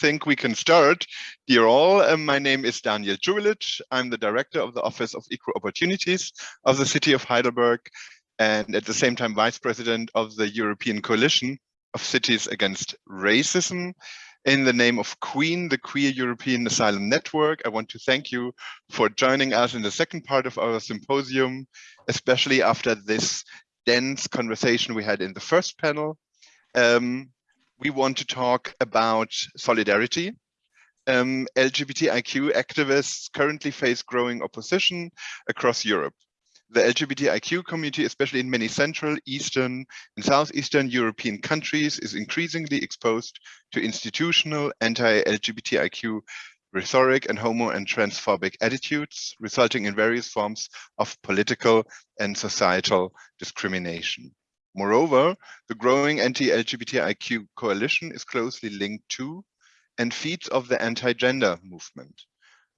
Think we can start. Dear all, um, my name is Daniel Cubelic. I'm the director of the Office of Equal Opportunities of the city of Heidelberg and at the same time vice president of the European Coalition of Cities Against Racism. In the name of QUEEN, the Queer European Asylum Network, I want to thank you for joining us in the second part of our symposium, especially after this dense conversation we had in the first panel. Um, we want to talk about solidarity. Um, LGBTIQ activists currently face growing opposition across Europe. The LGBTIQ community, especially in many Central, Eastern, and Southeastern European countries, is increasingly exposed to institutional anti-LGBTIQ rhetoric and homo and transphobic attitudes, resulting in various forms of political and societal discrimination. Moreover, the growing anti-LGBTIQ coalition is closely linked to and feeds of the anti-gender movement.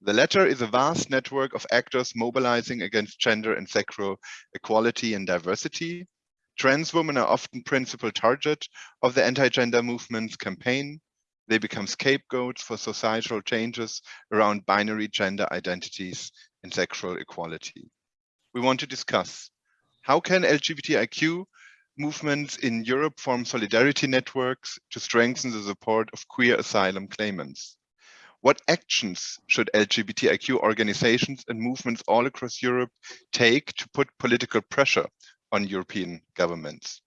The latter is a vast network of actors mobilizing against gender and sexual equality and diversity. Trans women are often principal target of the anti-gender movement's campaign. They become scapegoats for societal changes around binary gender identities and sexual equality. We want to discuss how can LGBTIQ movements in Europe form solidarity networks to strengthen the support of queer asylum claimants. What actions should LGBTIQ organizations and movements all across Europe take to put political pressure on European governments?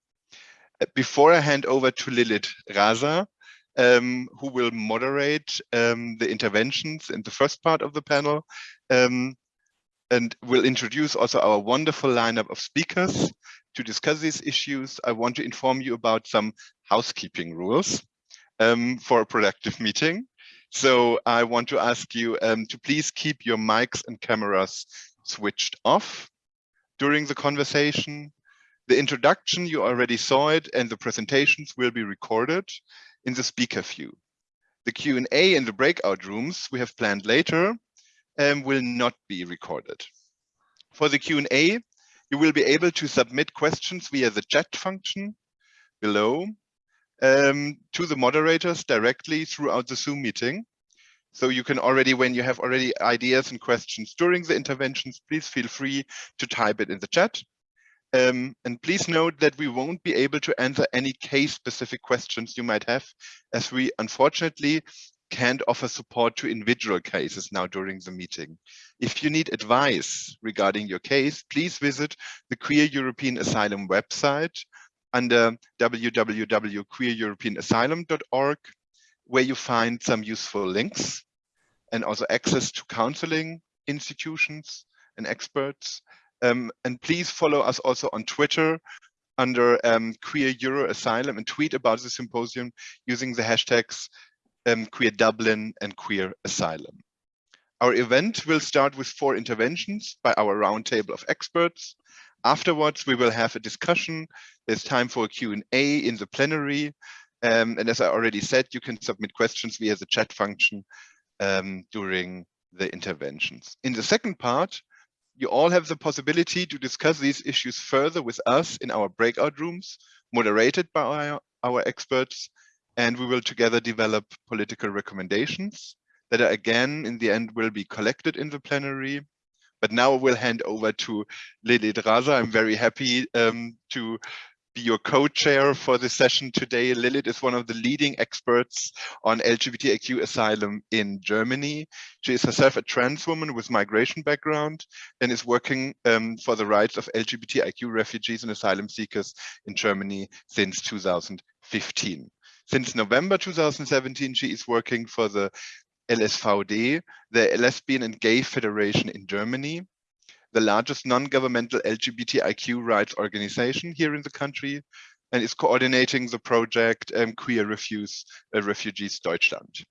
Uh, before I hand over to Lilith Raza, um, who will moderate um, the interventions in the first part of the panel, um, and we'll introduce also our wonderful lineup of speakers. To discuss these issues, I want to inform you about some housekeeping rules um, for a productive meeting. So I want to ask you um, to please keep your mics and cameras switched off during the conversation. The introduction, you already saw it, and the presentations will be recorded in the speaker view. The Q&A in the breakout rooms we have planned later um, will not be recorded. For the Q&A, you will be able to submit questions via the chat function below um, to the moderators directly throughout the Zoom meeting. So you can already, when you have already ideas and questions during the interventions, please feel free to type it in the chat. Um, and please note that we won't be able to answer any case-specific questions you might have, as we unfortunately can't offer support to individual cases now during the meeting. If you need advice regarding your case, please visit the Queer European Asylum website under www.queereuropeanasylum.org, where you find some useful links and also access to counseling institutions and experts. Um, and please follow us also on Twitter under um, Queer Euro Asylum and tweet about the symposium using the hashtags um, Queer Dublin and Queer Asylum. Our event will start with four interventions by our roundtable of experts. Afterwards, we will have a discussion. There's time for a Q&A in the plenary. Um, and as I already said, you can submit questions via the chat function um, during the interventions. In the second part, you all have the possibility to discuss these issues further with us in our breakout rooms, moderated by our, our experts, and we will together develop political recommendations that are again in the end will be collected in the plenary. But now we'll hand over to Lilith Raza. I'm very happy um, to be your co-chair for this session today. Lilith is one of the leading experts on LGBTIQ asylum in Germany. She is herself a trans woman with migration background and is working um, for the rights of LGBTIQ refugees and asylum seekers in Germany since 2015. Since November 2017, she is working for the LSVD, the Lesbian and Gay Federation in Germany, the largest non-governmental LGBTIQ rights organization here in the country, and is coordinating the project um, Queer Refuse, uh, Refugees Deutschland.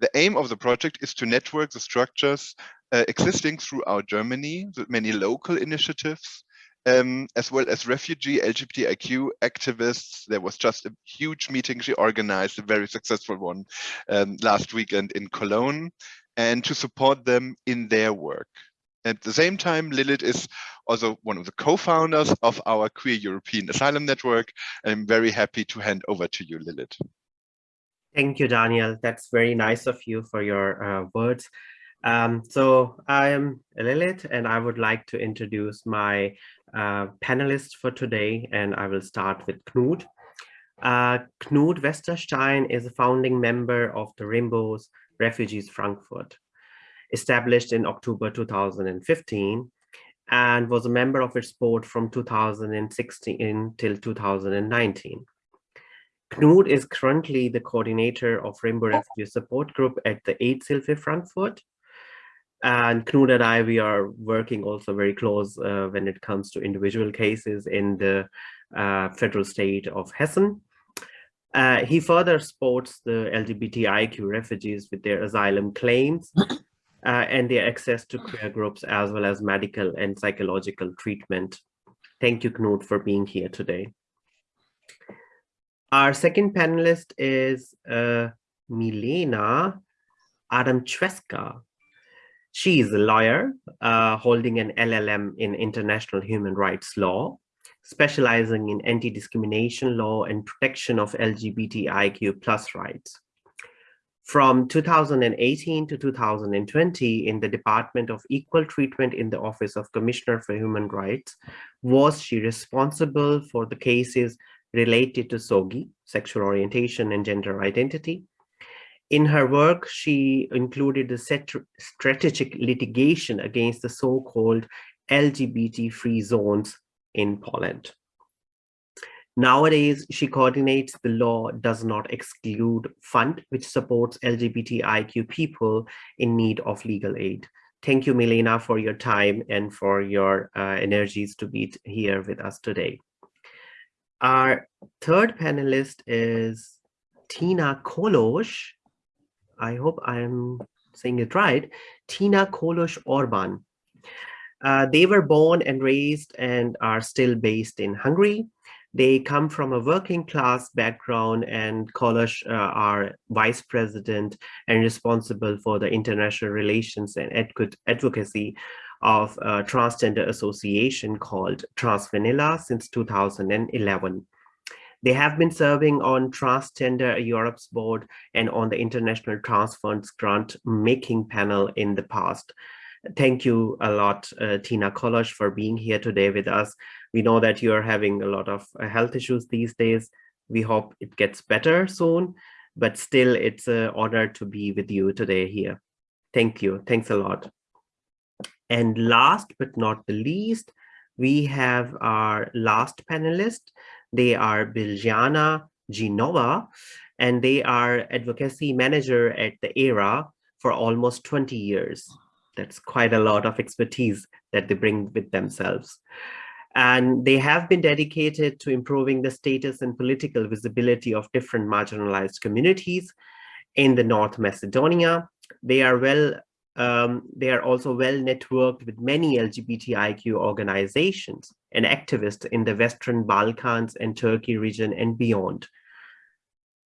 The aim of the project is to network the structures uh, existing throughout Germany, with many local initiatives, um, as well as refugee LGBTIQ activists. There was just a huge meeting she organized, a very successful one um, last weekend in Cologne, and to support them in their work. At the same time, Lilith is also one of the co-founders of our Queer European Asylum Network. I'm very happy to hand over to you, Lilith. Thank you, Daniel. That's very nice of you for your uh, words. Um, so I am Lilith and I would like to introduce my uh, panelists for today and I will start with Knut. Uh, Knut Westerstein is a founding member of the Rainbows Refugees Frankfurt, established in October 2015 and was a member of its board from 2016 till 2019. Knut is currently the coordinator of Rainbow Refugee Support Group at the Aidshilfe Frankfurt. And Knut and I, we are working also very close uh, when it comes to individual cases in the uh, federal state of Hessen. Uh, he further supports the LGBTIQ refugees with their asylum claims uh, and their access to queer groups as well as medical and psychological treatment. Thank you, Knut, for being here today. Our second panelist is uh, Milena Adamczewska. She is a lawyer uh, holding an LLM in international human rights law, specializing in anti-discrimination law and protection of LGBTIQ plus rights. From 2018 to 2020 in the Department of Equal Treatment in the Office of Commissioner for Human Rights, was she responsible for the cases related to SOGI, sexual orientation and gender identity. In her work, she included the strategic litigation against the so-called LGBT-free zones in Poland. Nowadays, she coordinates the Law Does Not Exclude Fund, which supports LGBTIQ people in need of legal aid. Thank you, Milena, for your time and for your uh, energies to be here with us today. Our third panelist is Tina Kolos. I hope I'm saying it right. Tina Kolos Orban. Uh, they were born and raised and are still based in Hungary. They come from a working class background and Kolos uh, are vice president and responsible for the international relations and advocacy of a transgender association called Transvanilla since 2011. They have been serving on Transgender Europe's board and on the International Trans Funds grant making panel in the past. Thank you a lot, uh, Tina Kolos, for being here today with us. We know that you are having a lot of uh, health issues these days. We hope it gets better soon, but still it's an honor to be with you today here. Thank you. Thanks a lot. And last but not the least, we have our last panelist. They are Biljana Ginova, and they are advocacy manager at the ERA for almost 20 years. That's quite a lot of expertise that they bring with themselves. And they have been dedicated to improving the status and political visibility of different marginalized communities in the North Macedonia. They are well um, they are also well networked with many LGBTIQ organizations and activists in the Western Balkans and Turkey region and beyond.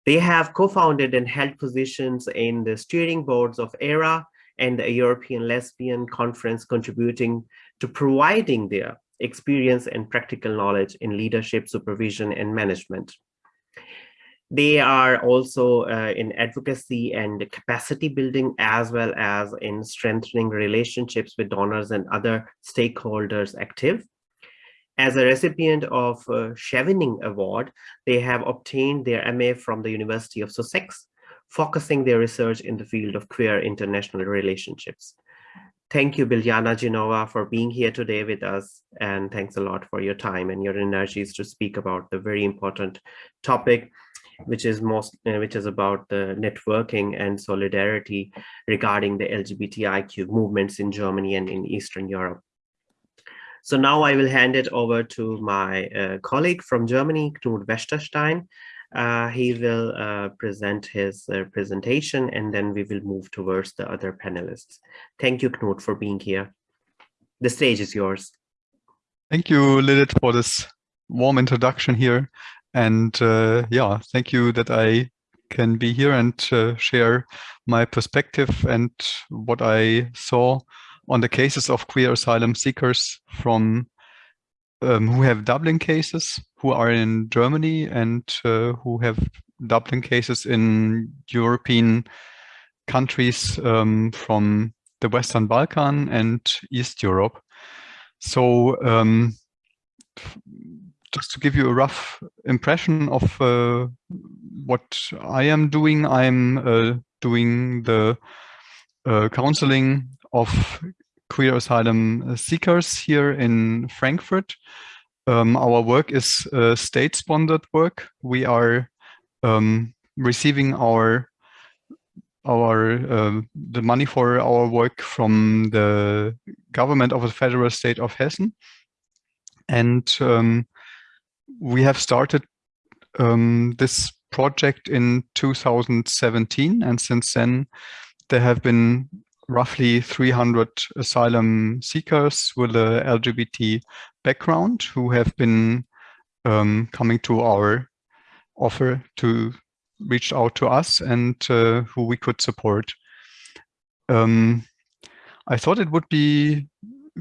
They have co-founded and held positions in the steering boards of ERA and the European Lesbian Conference contributing to providing their experience and practical knowledge in leadership, supervision, and management. They are also uh, in advocacy and capacity building, as well as in strengthening relationships with donors and other stakeholders active. As a recipient of uh, Chevening Award, they have obtained their MA from the University of Sussex, focusing their research in the field of queer international relationships. Thank you, Biljana Ginova, for being here today with us. And thanks a lot for your time and your energies to speak about the very important topic which is most uh, which is about the networking and solidarity regarding the LGBTIQ movements in Germany and in Eastern Europe. So now I will hand it over to my uh, colleague from Germany, Knut Westerstein. Uh, he will uh, present his uh, presentation and then we will move towards the other panelists. Thank you, Knut, for being here. The stage is yours. Thank you, Lilith, for this warm introduction here. And uh, yeah, thank you that I can be here and uh, share my perspective and what I saw on the cases of queer asylum seekers from um, who have Dublin cases, who are in Germany and uh, who have Dublin cases in European countries um, from the Western Balkan and East Europe. So um, just to give you a rough impression of uh, what I am doing, I'm uh, doing the uh, counseling of queer asylum seekers here in Frankfurt. Um, our work is uh, state-sponsored work. We are um, receiving our our uh, the money for our work from the government of the federal state of Hessen, and um, we have started um, this project in 2017, and since then there have been roughly 300 asylum seekers with a LGBT background who have been um, coming to our offer to reach out to us and uh, who we could support. Um, I thought it would be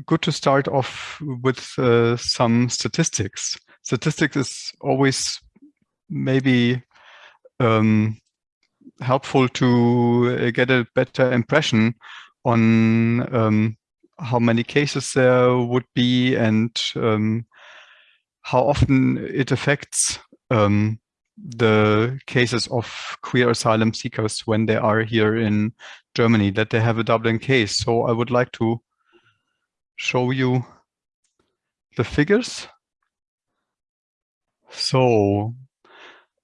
good to start off with uh, some statistics. Statistics is always maybe um, helpful to uh, get a better impression on um, how many cases there would be and um, how often it affects um, the cases of queer asylum seekers when they are here in Germany, that they have a Dublin case. So I would like to show you the figures. So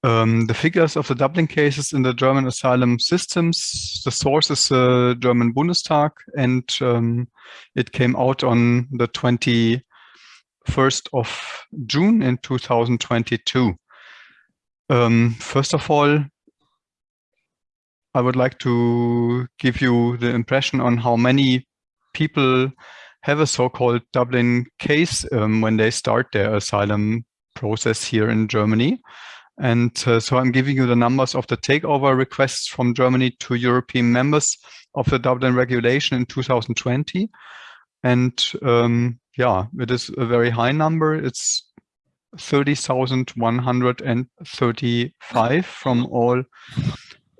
um, the figures of the Dublin cases in the German asylum systems, the source is the German Bundestag, and um, it came out on the 21st of June in 2022. Um, first of all, I would like to give you the impression on how many people have a so-called Dublin case um, when they start their asylum process here in Germany. And uh, so I'm giving you the numbers of the takeover requests from Germany to European members of the Dublin regulation in 2020. And um, yeah, it is a very high number. It's 30,135 from all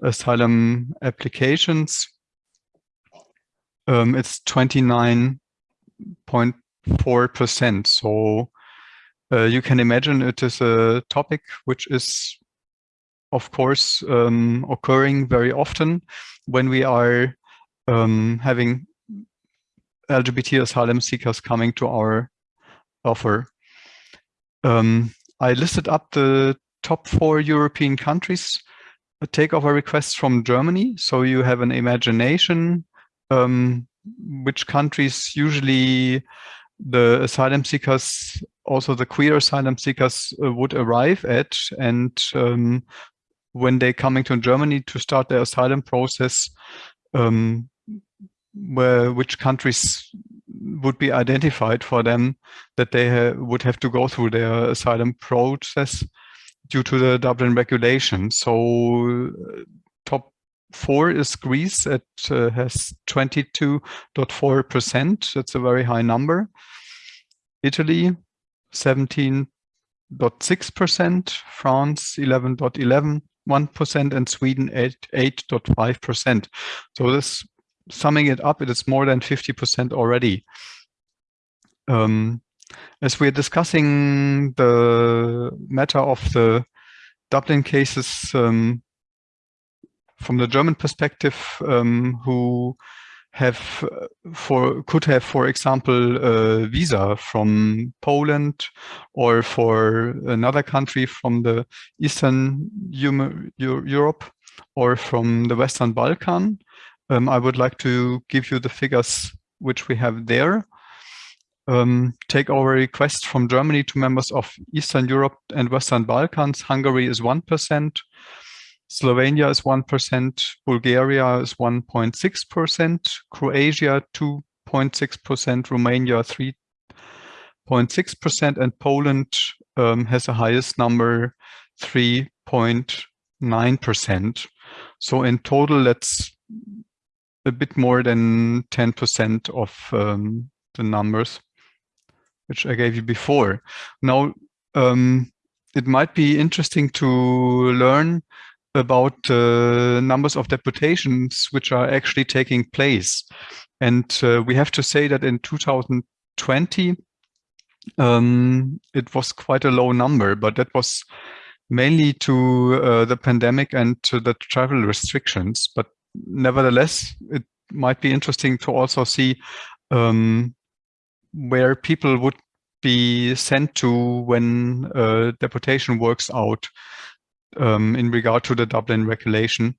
asylum applications. Um, it's 29.4%. So uh, you can imagine it is a topic which is, of course, um, occurring very often when we are um, having LGBT asylum seekers coming to our offer. Um, I listed up the top four European countries takeover requests from Germany. So you have an imagination um, which countries usually the asylum seekers, also the queer asylum seekers uh, would arrive at. And um, when they're coming to Germany to start their asylum process, um, where which countries would be identified for them that they ha would have to go through their asylum process due to the Dublin regulation. So uh, top four is Greece. It uh, has 22.4%. That's a very high number. Italy, 17.6%, France, 11.11, 1%, and Sweden, 8.5%. So this, summing it up, it is more than 50% already. Um, as we're discussing the matter of the Dublin cases um, from the German perspective, um, who have for could have, for example, a visa from Poland or for another country from the Eastern Europe or from the Western Balkan. Um, I would like to give you the figures which we have there um, take our request from Germany to members of Eastern Europe and Western Balkans. Hungary is 1%, Slovenia is 1%, Bulgaria is 1.6%, Croatia 2.6%, Romania 3.6%, and Poland um, has the highest number, 3.9%. So in total, that's a bit more than 10% of um, the numbers which I gave you before. Now, um, it might be interesting to learn about uh, numbers of deportations which are actually taking place. And uh, we have to say that in 2020, um, it was quite a low number, but that was mainly to uh, the pandemic and to the travel restrictions. But nevertheless, it might be interesting to also see um, where people would be sent to when uh, deportation works out um, in regard to the Dublin regulation.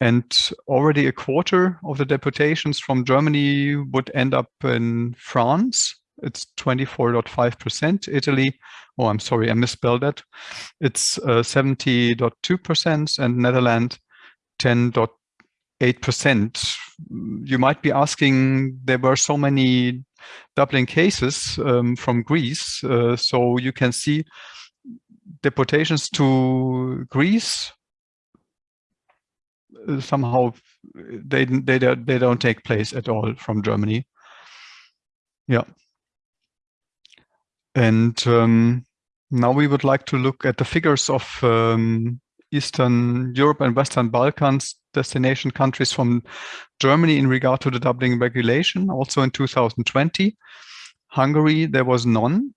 And already a quarter of the deportations from Germany would end up in France. It's 24.5%. Italy, oh, I'm sorry, I misspelled that. It's 70.2% uh, and Netherlands 10.8%. You might be asking, there were so many Dublin cases um, from Greece. Uh, so you can see deportations to Greece uh, somehow they they they don't take place at all from Germany. Yeah. And um, now we would like to look at the figures of um, Eastern Europe and Western Balkans destination countries from Germany in regard to the Dublin regulation, also in 2020. Hungary, there was none.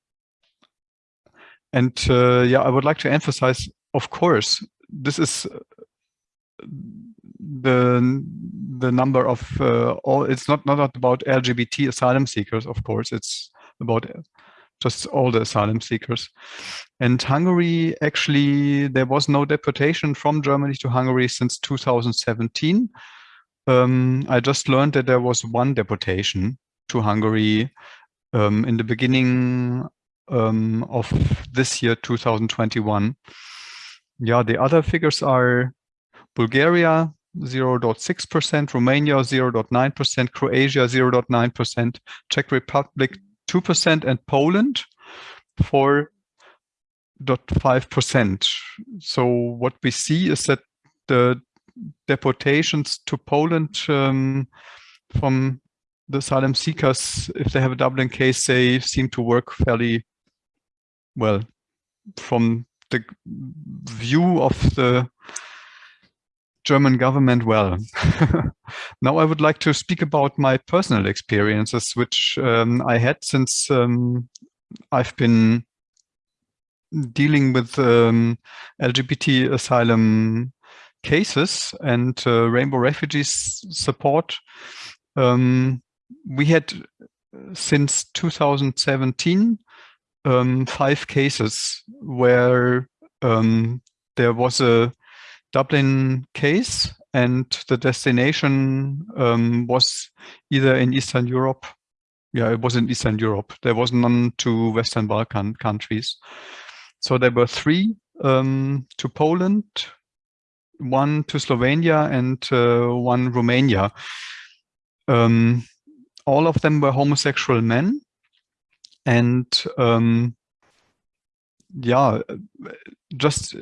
And uh, yeah, I would like to emphasize, of course, this is uh, the the number of uh, all. It's not not about LGBT asylum seekers, of course. It's about just all the asylum seekers. And Hungary, actually, there was no deportation from Germany to Hungary since 2017. Um, I just learned that there was one deportation to Hungary um, in the beginning um, of this year, 2021. Yeah, the other figures are Bulgaria, 0.6%, Romania 0.9%, Croatia 0.9%, Czech Republic 2% and Poland 4.5%. So what we see is that the deportations to Poland um, from the asylum seekers, if they have a Dublin case, they seem to work fairly well from the view of the German government well. now I would like to speak about my personal experiences, which um, I had since um, I've been dealing with um, LGBT asylum cases and uh, Rainbow Refugees support. Um, we had since 2017 um, five cases where um, there was a Dublin case and the destination um, was either in Eastern Europe. Yeah, it was in Eastern Europe. There was none to Western Balkan countries. So there were three um, to Poland, one to Slovenia and uh, one Romania. Um, all of them were homosexual men. And um, yeah, just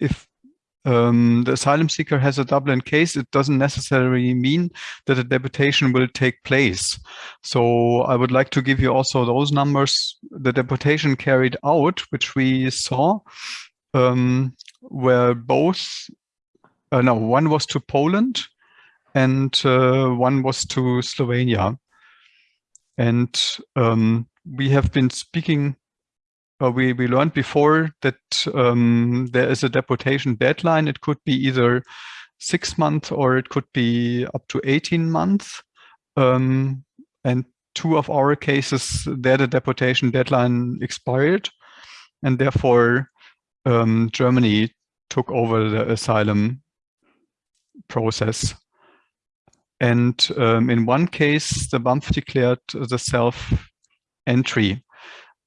if um, the asylum seeker has a Dublin case, it doesn't necessarily mean that a deportation will take place. So I would like to give you also those numbers. The deportation carried out, which we saw, um, were both, uh, no, one was to Poland and uh, one was to Slovenia. And um, we have been speaking uh, we, we learned before that um, there is a deportation deadline. It could be either six months or it could be up to 18 months. Um, and two of our cases, there the deportation deadline expired. And therefore, um, Germany took over the asylum process. And um, in one case, the BAMF declared the self-entry.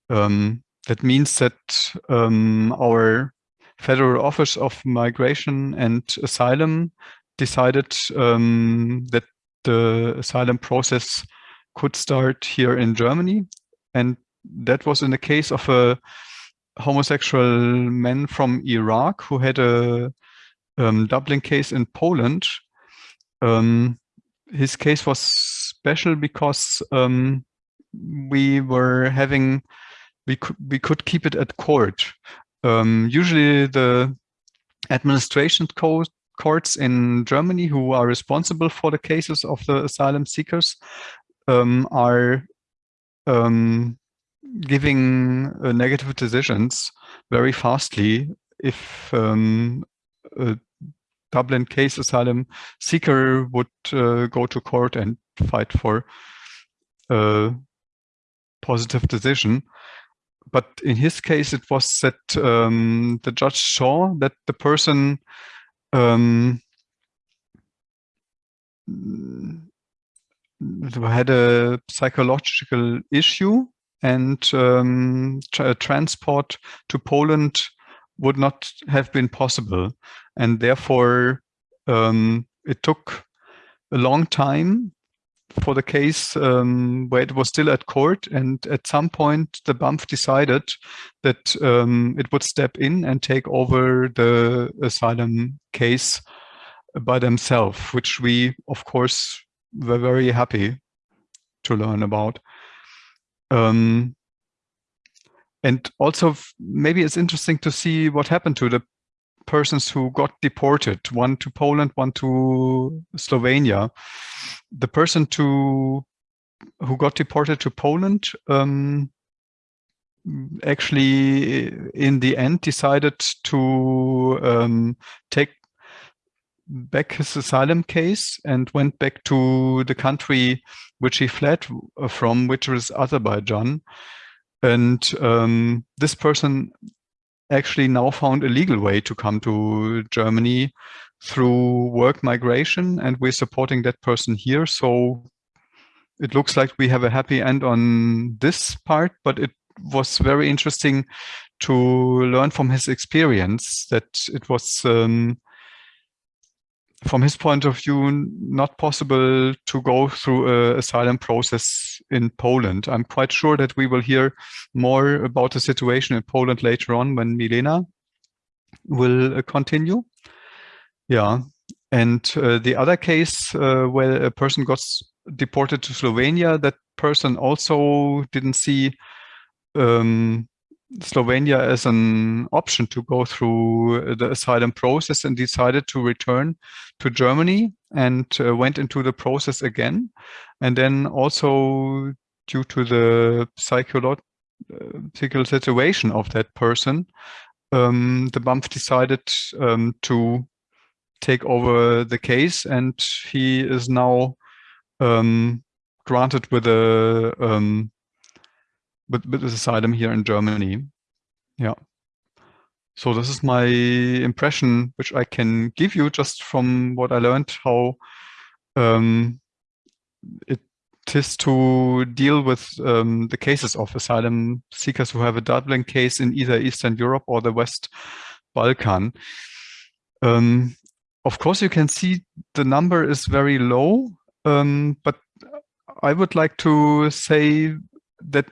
Um, that means that um, our Federal Office of Migration and Asylum decided um, that the asylum process could start here in Germany. And that was in the case of a homosexual man from Iraq who had a um, Dublin case in Poland. Um, his case was special because um, we were having we could we could keep it at court. Um, usually, the administration co courts in Germany who are responsible for the cases of the asylum seekers um, are um, giving uh, negative decisions very fastly if um, a Dublin case asylum seeker would uh, go to court and fight for a positive decision. But in his case, it was that um, the judge saw that the person um, had a psychological issue and um, tra transport to Poland would not have been possible. And therefore, um, it took a long time for the case um, where it was still at court. And at some point, the BAMF decided that um, it would step in and take over the asylum case by themselves, which we, of course, were very happy to learn about. Um, and also, maybe it's interesting to see what happened to the persons who got deported, one to Poland, one to Slovenia. The person to who got deported to Poland um, actually, in the end, decided to um, take back his asylum case and went back to the country which he fled from, which was Azerbaijan. And um, this person actually now found a legal way to come to Germany through work migration, and we're supporting that person here. So it looks like we have a happy end on this part, but it was very interesting to learn from his experience that it was um, from his point of view, not possible to go through a asylum process in Poland. I'm quite sure that we will hear more about the situation in Poland later on when Milena will uh, continue. Yeah, and uh, the other case uh, where a person got deported to Slovenia, that person also didn't see um, Slovenia as an option to go through the asylum process and decided to return to Germany and uh, went into the process again. And then also due to the psychological situation of that person, um, the BAMF decided um, to take over the case and he is now um, granted with a um, with, with asylum here in Germany. Yeah. So this is my impression, which I can give you just from what I learned, how um, it is to deal with um, the cases of asylum seekers who have a Dublin case in either Eastern Europe or the West Balkan. Um, of course, you can see the number is very low, um, but I would like to say that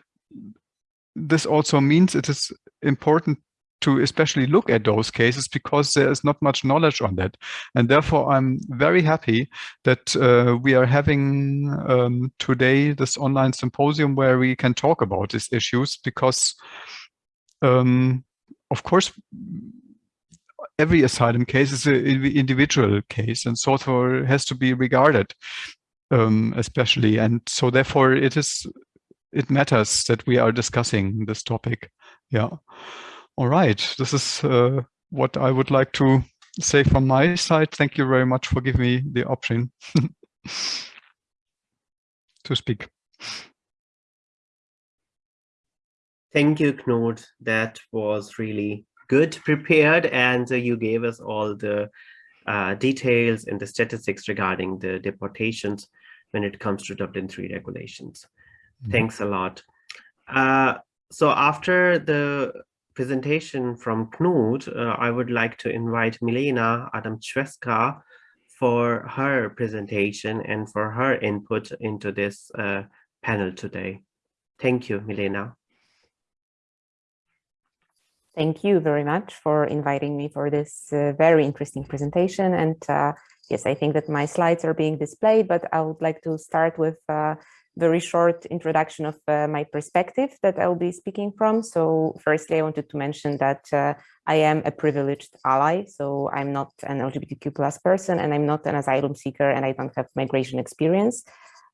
this also means it is important to especially look at those cases because there is not much knowledge on that. And therefore, I'm very happy that uh, we are having um, today this online symposium where we can talk about these issues because, um, of course, every asylum case is an individual case and so has to be regarded um, especially. And so therefore it is it matters that we are discussing this topic. Yeah. All right. This is uh, what I would like to say from my side. Thank you very much for giving me the option to speak. Thank you, Knut. That was really good prepared and uh, you gave us all the uh, details and the statistics regarding the deportations when it comes to Dublin 3 regulations. Mm-hmm. Thanks a lot. Uh, so after the presentation from Knut, uh, I would like to invite Milena Adamczewska for her presentation and for her input into this uh, panel today. Thank you, Milena. Thank you very much for inviting me for this uh, very interesting presentation. And uh, yes, I think that my slides are being displayed, but I would like to start with uh, very short introduction of uh, my perspective that I'll be speaking from. So firstly, I wanted to mention that uh, I am a privileged ally. So I'm not an LGBTQ plus person and I'm not an asylum seeker and I don't have migration experience.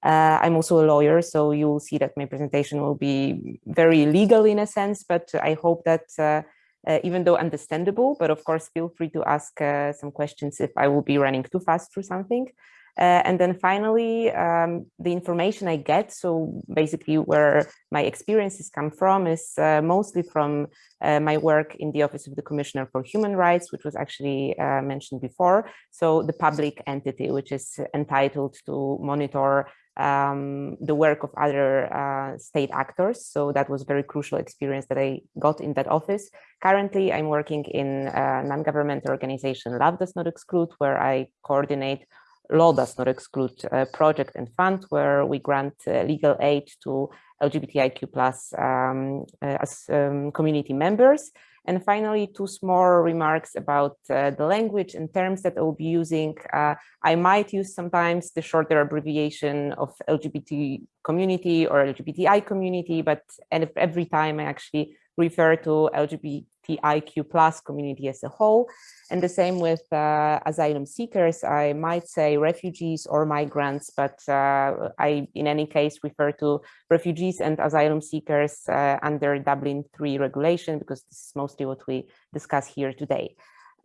Uh, I'm also a lawyer, so you will see that my presentation will be very legal in a sense, but I hope that uh, uh, even though understandable, but of course, feel free to ask uh, some questions if I will be running too fast through something. Uh, and then finally, um, the information I get, so basically where my experiences come from is uh, mostly from uh, my work in the Office of the Commissioner for Human Rights, which was actually uh, mentioned before. So the public entity, which is entitled to monitor um, the work of other uh, state actors. So that was a very crucial experience that I got in that office. Currently, I'm working in a non-governmental organization, Love Does Not Exclude, where I coordinate law does not exclude uh, project and fund where we grant uh, legal aid to LGBTIQ plus um, uh, as um, community members. And finally, two small remarks about uh, the language and terms that I will be using. Uh, I might use sometimes the shorter abbreviation of LGBT community or LGBTI community, but every time I actually refer to LGBTIQ plus community as a whole. And the same with uh, asylum seekers, I might say refugees or migrants, but uh, I, in any case, refer to refugees and asylum seekers uh, under Dublin 3 regulation, because this is mostly what we discuss here today.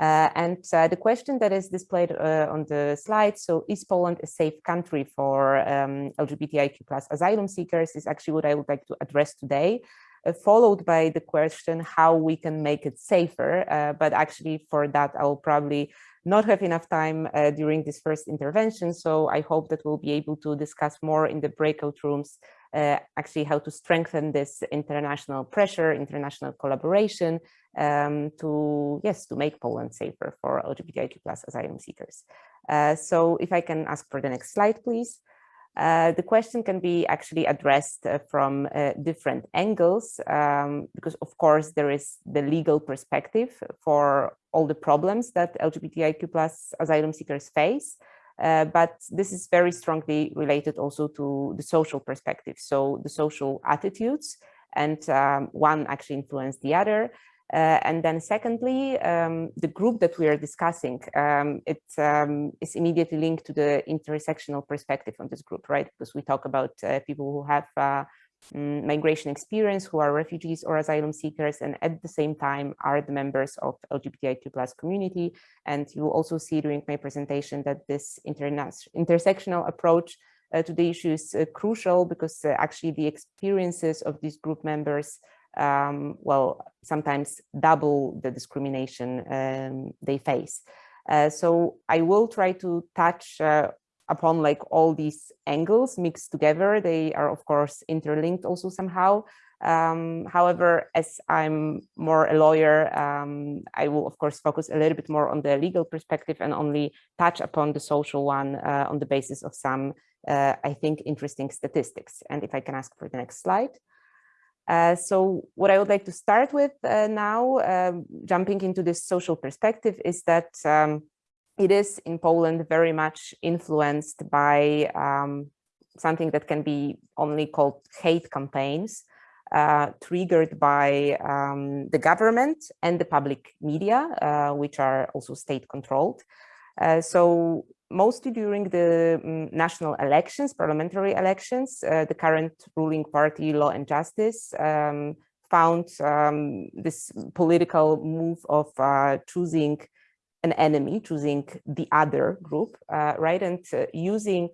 Uh, and uh, the question that is displayed uh, on the slide, so is Poland a safe country for um, LGBTIQ plus asylum seekers is actually what I would like to address today. Uh, followed by the question how we can make it safer. Uh, but actually for that, I will probably not have enough time uh, during this first intervention. So I hope that we'll be able to discuss more in the breakout rooms, uh, actually how to strengthen this international pressure, international collaboration um, to, yes, to make Poland safer for LGBTIQ plus asylum seekers. Uh, so if I can ask for the next slide, please. Uh, the question can be actually addressed uh, from uh, different angles um, because of course there is the legal perspective for all the problems that LGBTIQ plus asylum seekers face. Uh, but this is very strongly related also to the social perspective. So the social attitudes and um, one actually influence the other. Uh, and then secondly, um, the group that we are discussing, um, it um, is immediately linked to the intersectional perspective on this group, right? Because we talk about uh, people who have uh, mm, migration experience, who are refugees or asylum seekers, and at the same time are the members of LGBTIQ plus community. And you also see during my presentation that this intersectional approach uh, to the issue is uh, crucial because uh, actually the experiences of these group members um, well, sometimes double the discrimination um, they face. Uh, so I will try to touch uh, upon like all these angles mixed together. They are of course interlinked also somehow. Um, however, as I'm more a lawyer, um, I will of course focus a little bit more on the legal perspective and only touch upon the social one uh, on the basis of some, uh, I think, interesting statistics. And if I can ask for the next slide. Uh, so what I would like to start with uh, now, um, jumping into this social perspective, is that um, it is in Poland very much influenced by um, something that can be only called hate campaigns, uh, triggered by um, the government and the public media, uh, which are also state controlled. Uh, so mostly during the um, national elections, parliamentary elections, uh, the current ruling party, Law and Justice, um, found um, this political move of uh, choosing an enemy, choosing the other group, uh, right, and uh, using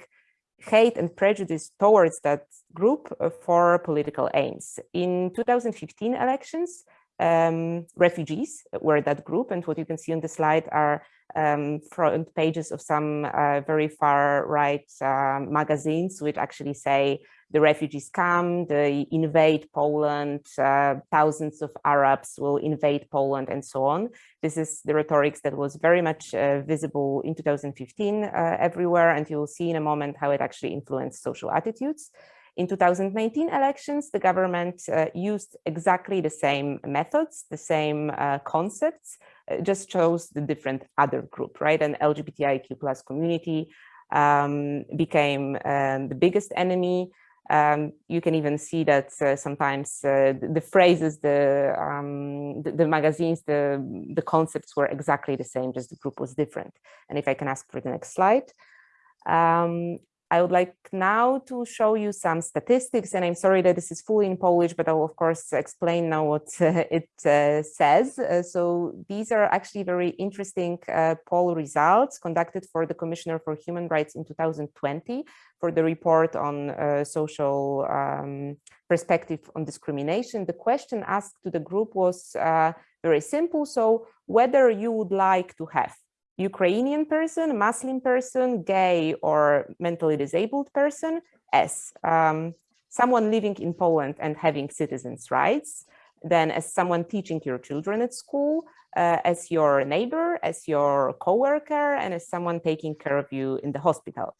hate and prejudice towards that group uh, for political aims. In 2015 elections, um, refugees were that group, and what you can see on the slide are um, front pages of some uh, very far right uh, magazines, which actually say the refugees come, they invade Poland, uh, thousands of Arabs will invade Poland and so on. This is the rhetorics that was very much uh, visible in 2015 uh, everywhere, and you'll see in a moment how it actually influenced social attitudes. In 2019 elections, the government uh, used exactly the same methods, the same concepts, just chose the different other group, right? And LGBTIQ plus community um, became um, the biggest enemy. Um, you can even see that uh, sometimes uh, the, phrases, the, um, the, the magazines, the the concepts were exactly the same, just the group was different. And if I can ask for the next slide. I would like now to show you some statistics, and I'm sorry that this is fully in Polish, but I will of course explain now what uh, it uh, says. Uh, so these are actually very interesting uh, poll results conducted for the Commissioner for Human Rights in 2020 for the report on uh, social um, perspective on discrimination. The question asked to the group was uh, very simple. So whether you would like to have Ukrainian person, Muslim person, gay or mentally disabled person as um, someone living in Poland and having citizens' rights, then as someone teaching your children at school, uh, as your neighbor, as your coworker, and as someone taking care of you in the hospital.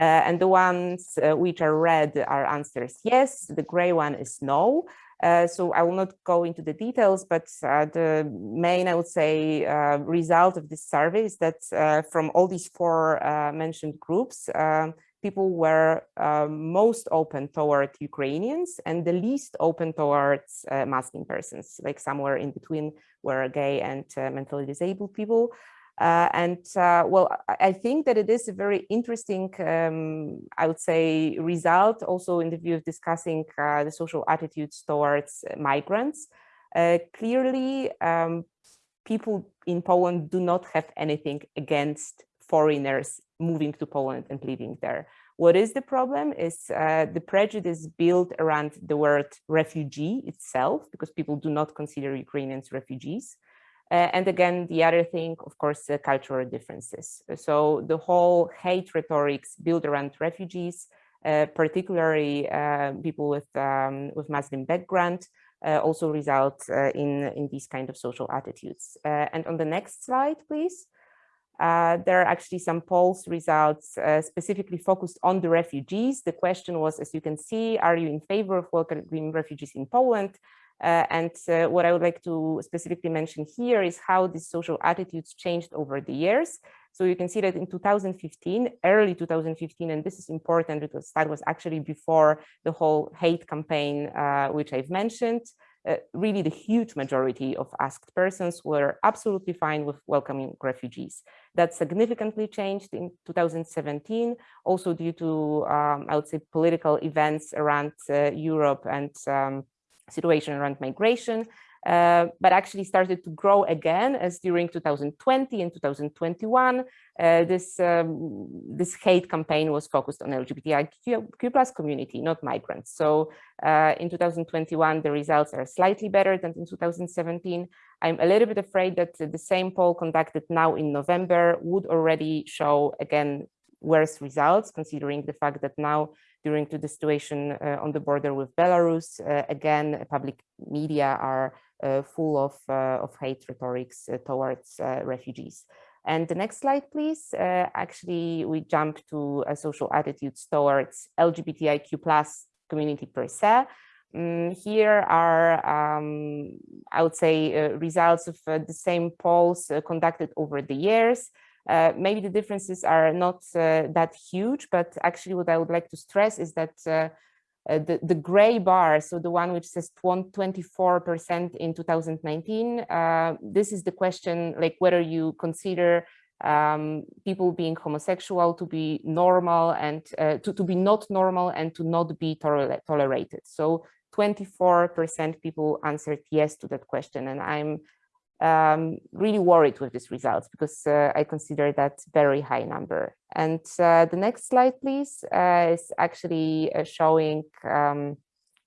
Uh, and the ones uh, which are red are answers yes, the gray one is no. Uh, so I will not go into the details, but uh, the main, I would say, uh, result of this survey is that uh, from all these four uh, mentioned groups, um, people were most open toward Ukrainians and the least open towards Muslim persons, like somewhere in between were gay and mentally disabled people. Uh, and uh, well, I think that it is a very interesting, um, I would say, result also in the view of discussing uh, the social attitudes towards migrants. Uh, clearly, um, people in Poland do not have anything against foreigners moving to Poland and living there. What is the problem is uh, the prejudice built around the word refugee itself, because people do not consider Ukrainians refugees. Uh, and again, the other thing, of course, uh, cultural differences. So the whole hate rhetorics built around refugees, uh, particularly uh, people with um, with Muslim background, uh, also result uh, in in these kind of social attitudes. and on the next slide, please. there are actually some polls results specifically focused on the refugees. The question was, as you can see, are you in favor of welcoming refugees in Poland? Uh, and uh, what I would like to specifically mention here is how these social attitudes changed over the years. So you can see that in 2015, early 2015, and this is important because that was actually before the whole hate campaign, uh, which I've mentioned, uh, really the huge majority of asked persons were absolutely fine with welcoming refugees. That significantly changed in 2017, also due to, um, I would say, political events around uh, Europe and um, situation around migration, uh, but actually started to grow again as during 2020 and 2021, uh, this, um, this hate campaign was focused on LGBTIQ plus community, not migrants. So uh, in 2021, the results are slightly better than in 2017. I'm a little bit afraid that the same poll conducted now in November would already show, again, worse results, considering the fact that now during to the situation uh, on the border with Belarus. Uh, again, public media are uh, full of, of hate rhetorics towards refugees. And the next slide, please. Uh, actually, we jump to uh, social attitudes towards LGBTIQ plus community per se. Um, here are, um, I would say, uh, results of the same polls conducted over the years. Uh, maybe the differences are not uh, that huge, but actually what I would like to stress is that uh, uh the, the gray bar, so the one which says 24% in 2019, uh, this is the question like whether you consider um, people being homosexual to be normal and to, to be not normal and to not be tolerated. So 24% people answered yes to that question. And I'm um, really worried with these results because uh, I consider that very high number. And uh, the next slide, please, uh, is actually uh, showing um,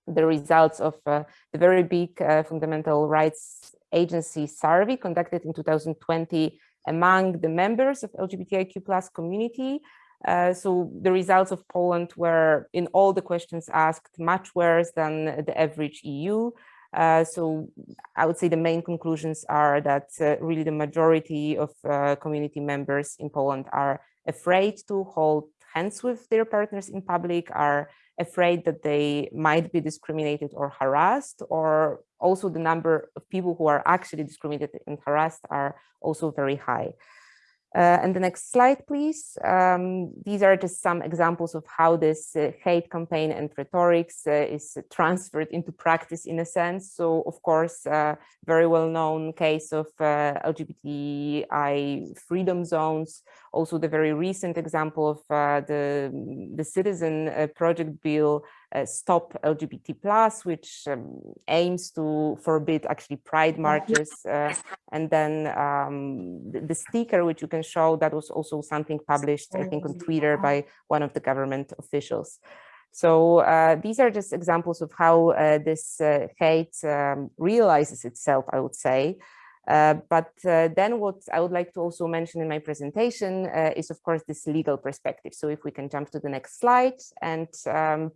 the results of uh, the very big uh, fundamental rights agency survey conducted in 2020 among the members of LGBTIQ plus community. so the results of Poland were in all the questions asked much worse than the average EU. Uh, so I would say the main conclusions are that uh, really the majority of uh, community members in Poland are afraid to hold hands with their partners in public, are afraid that they might be discriminated or harassed, or also the number of people who are actually discriminated and harassed are also very high. Uh, and the next slide, please. Um, these are just some examples of how this uh, hate campaign and rhetorics uh, is transferred into practice in a sense. So, of course, uh, very well-known case of uh, LGBTI freedom zones. Also, the very recent example of uh, the, the citizen project bill uh, Stop LGBT Plus, which um, aims to forbid actually pride marches. Uh, and then um, the, the, sticker, which you can show, that was also something published, I think, on Twitter by one of the government officials. So uh, these are just examples of how uh, this uh, hate um, realizes itself, I would say. Uh, but uh, then what I would like to also mention in my presentation uh, is, of course, this legal perspective. So if we can jump to the next slide and um,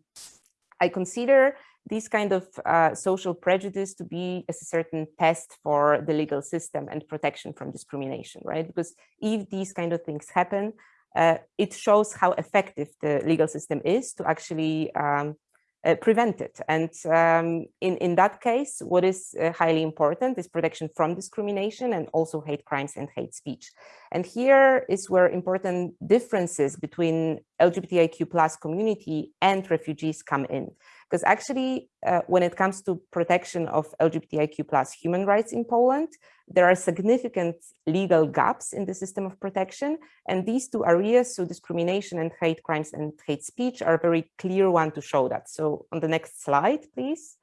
I consider this kind of uh, social prejudice to be a certain test for the legal system and protection from discrimination, right? Because if these kind of things happen, uh, it shows how effective the legal system is to actually um, uh, it. And um, in, in that case, what is uh, highly important is protection from discrimination and also hate crimes and hate speech. And here is where important differences between LGBTIQ plus community and refugees come in. Because actually, uh, when it comes to protection of LGBTIQ plus human rights in Poland, there are significant legal gaps in the system of protection. And these two areas, so discrimination and hate crimes and hate speech are a very clear one to show that. So on the next slide, please.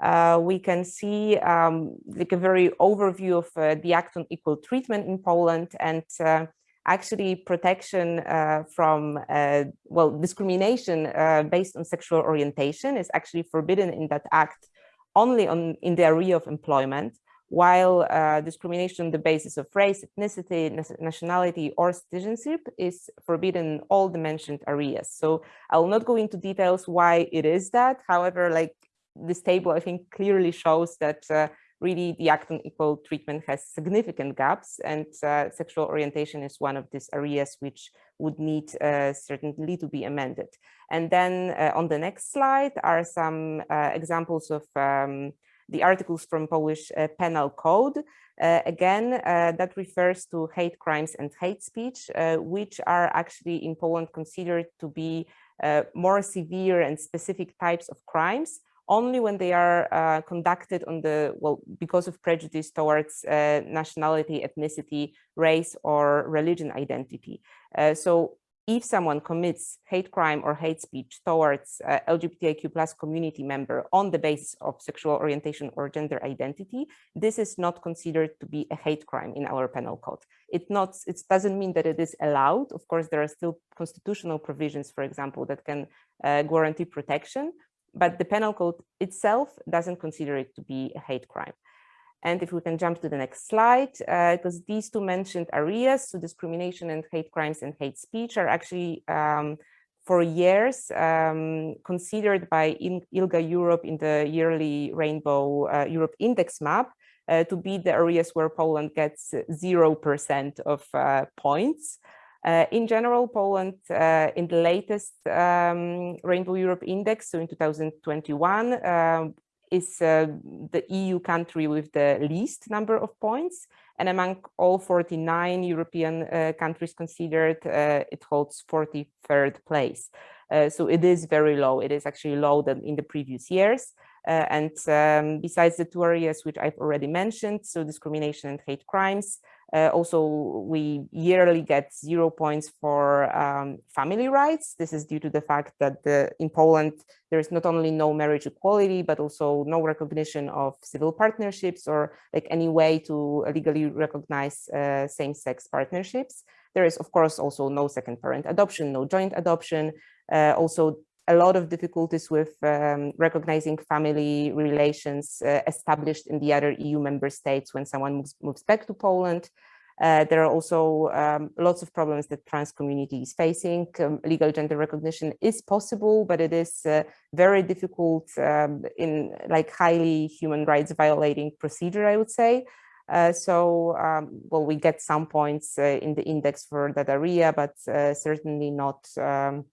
Uh, we can see um, like a very overview of uh, the Act on Equal Treatment in Poland and uh, actually protection uh, from, uh, well, discrimination uh, based on sexual orientation is actually forbidden in that act only on in the area of employment, while uh, discrimination on the basis of race, ethnicity, nationality, or citizenship is forbidden in all the mentioned areas. So I will not go into details why it is that. However, like this table, I think clearly shows that uh, really the act on equal treatment has significant gaps and uh, sexual orientation is one of these areas which would need uh, certainly to be amended. And then uh, on the next slide are some uh, examples of um, the articles from Polish uh, penal code. Uh, again, that refers to hate crimes and hate speech, which are actually in Poland considered to be more severe and specific types of crimes only when they are uh, conducted on the, well, because of prejudice towards uh, nationality, ethnicity, race, or religion identity. Uh, so if someone commits hate crime or hate speech towards uh, LGBTIQ plus community member on the basis of sexual orientation or gender identity, this is not considered to be a hate crime in our penal code. It, not, it doesn't mean that it is allowed. Of course, there are still constitutional provisions, for example, that can uh, guarantee protection, but the penal code itself doesn't consider it to be a hate crime. And if we can jump to the next slide, because uh, these two mentioned areas, so discrimination and hate crimes and hate speech are actually um, for years um, considered by ILGA Europe in the yearly Rainbow uh, Europe Index map uh, to be the areas where Poland gets 0% of uh, points. Uh, in general, Poland, uh, in the latest um, Rainbow Europe Index, so in 2021, um, is uh, the EU country with the least number of points. And among all 49 European uh, countries considered, uh, it holds 43rd place. Uh, so it is very low. It is actually lower than in the previous years. and um, besides the two areas which I've already mentioned, so discrimination and hate crimes, uh, also, we yearly get zero points for um, family rights. This is due to the fact that the, in Poland, there is not only no marriage equality, but also no recognition of civil partnerships or like any way to legally recognize uh, same-sex partnerships. There is, of course, also no second parent adoption, no joint adoption. Uh, also, a lot of difficulties with um, recognizing family relations uh, established in the other EU member states when someone moves, moves back to Poland. Uh, there are also um, lots of problems that trans community is facing. Um, legal gender recognition is possible, but it is uh, very difficult um, in like highly human rights violating procedure, I would say. Uh, so, um, well, we get some points uh, in the index for that area, but uh, certainly not um,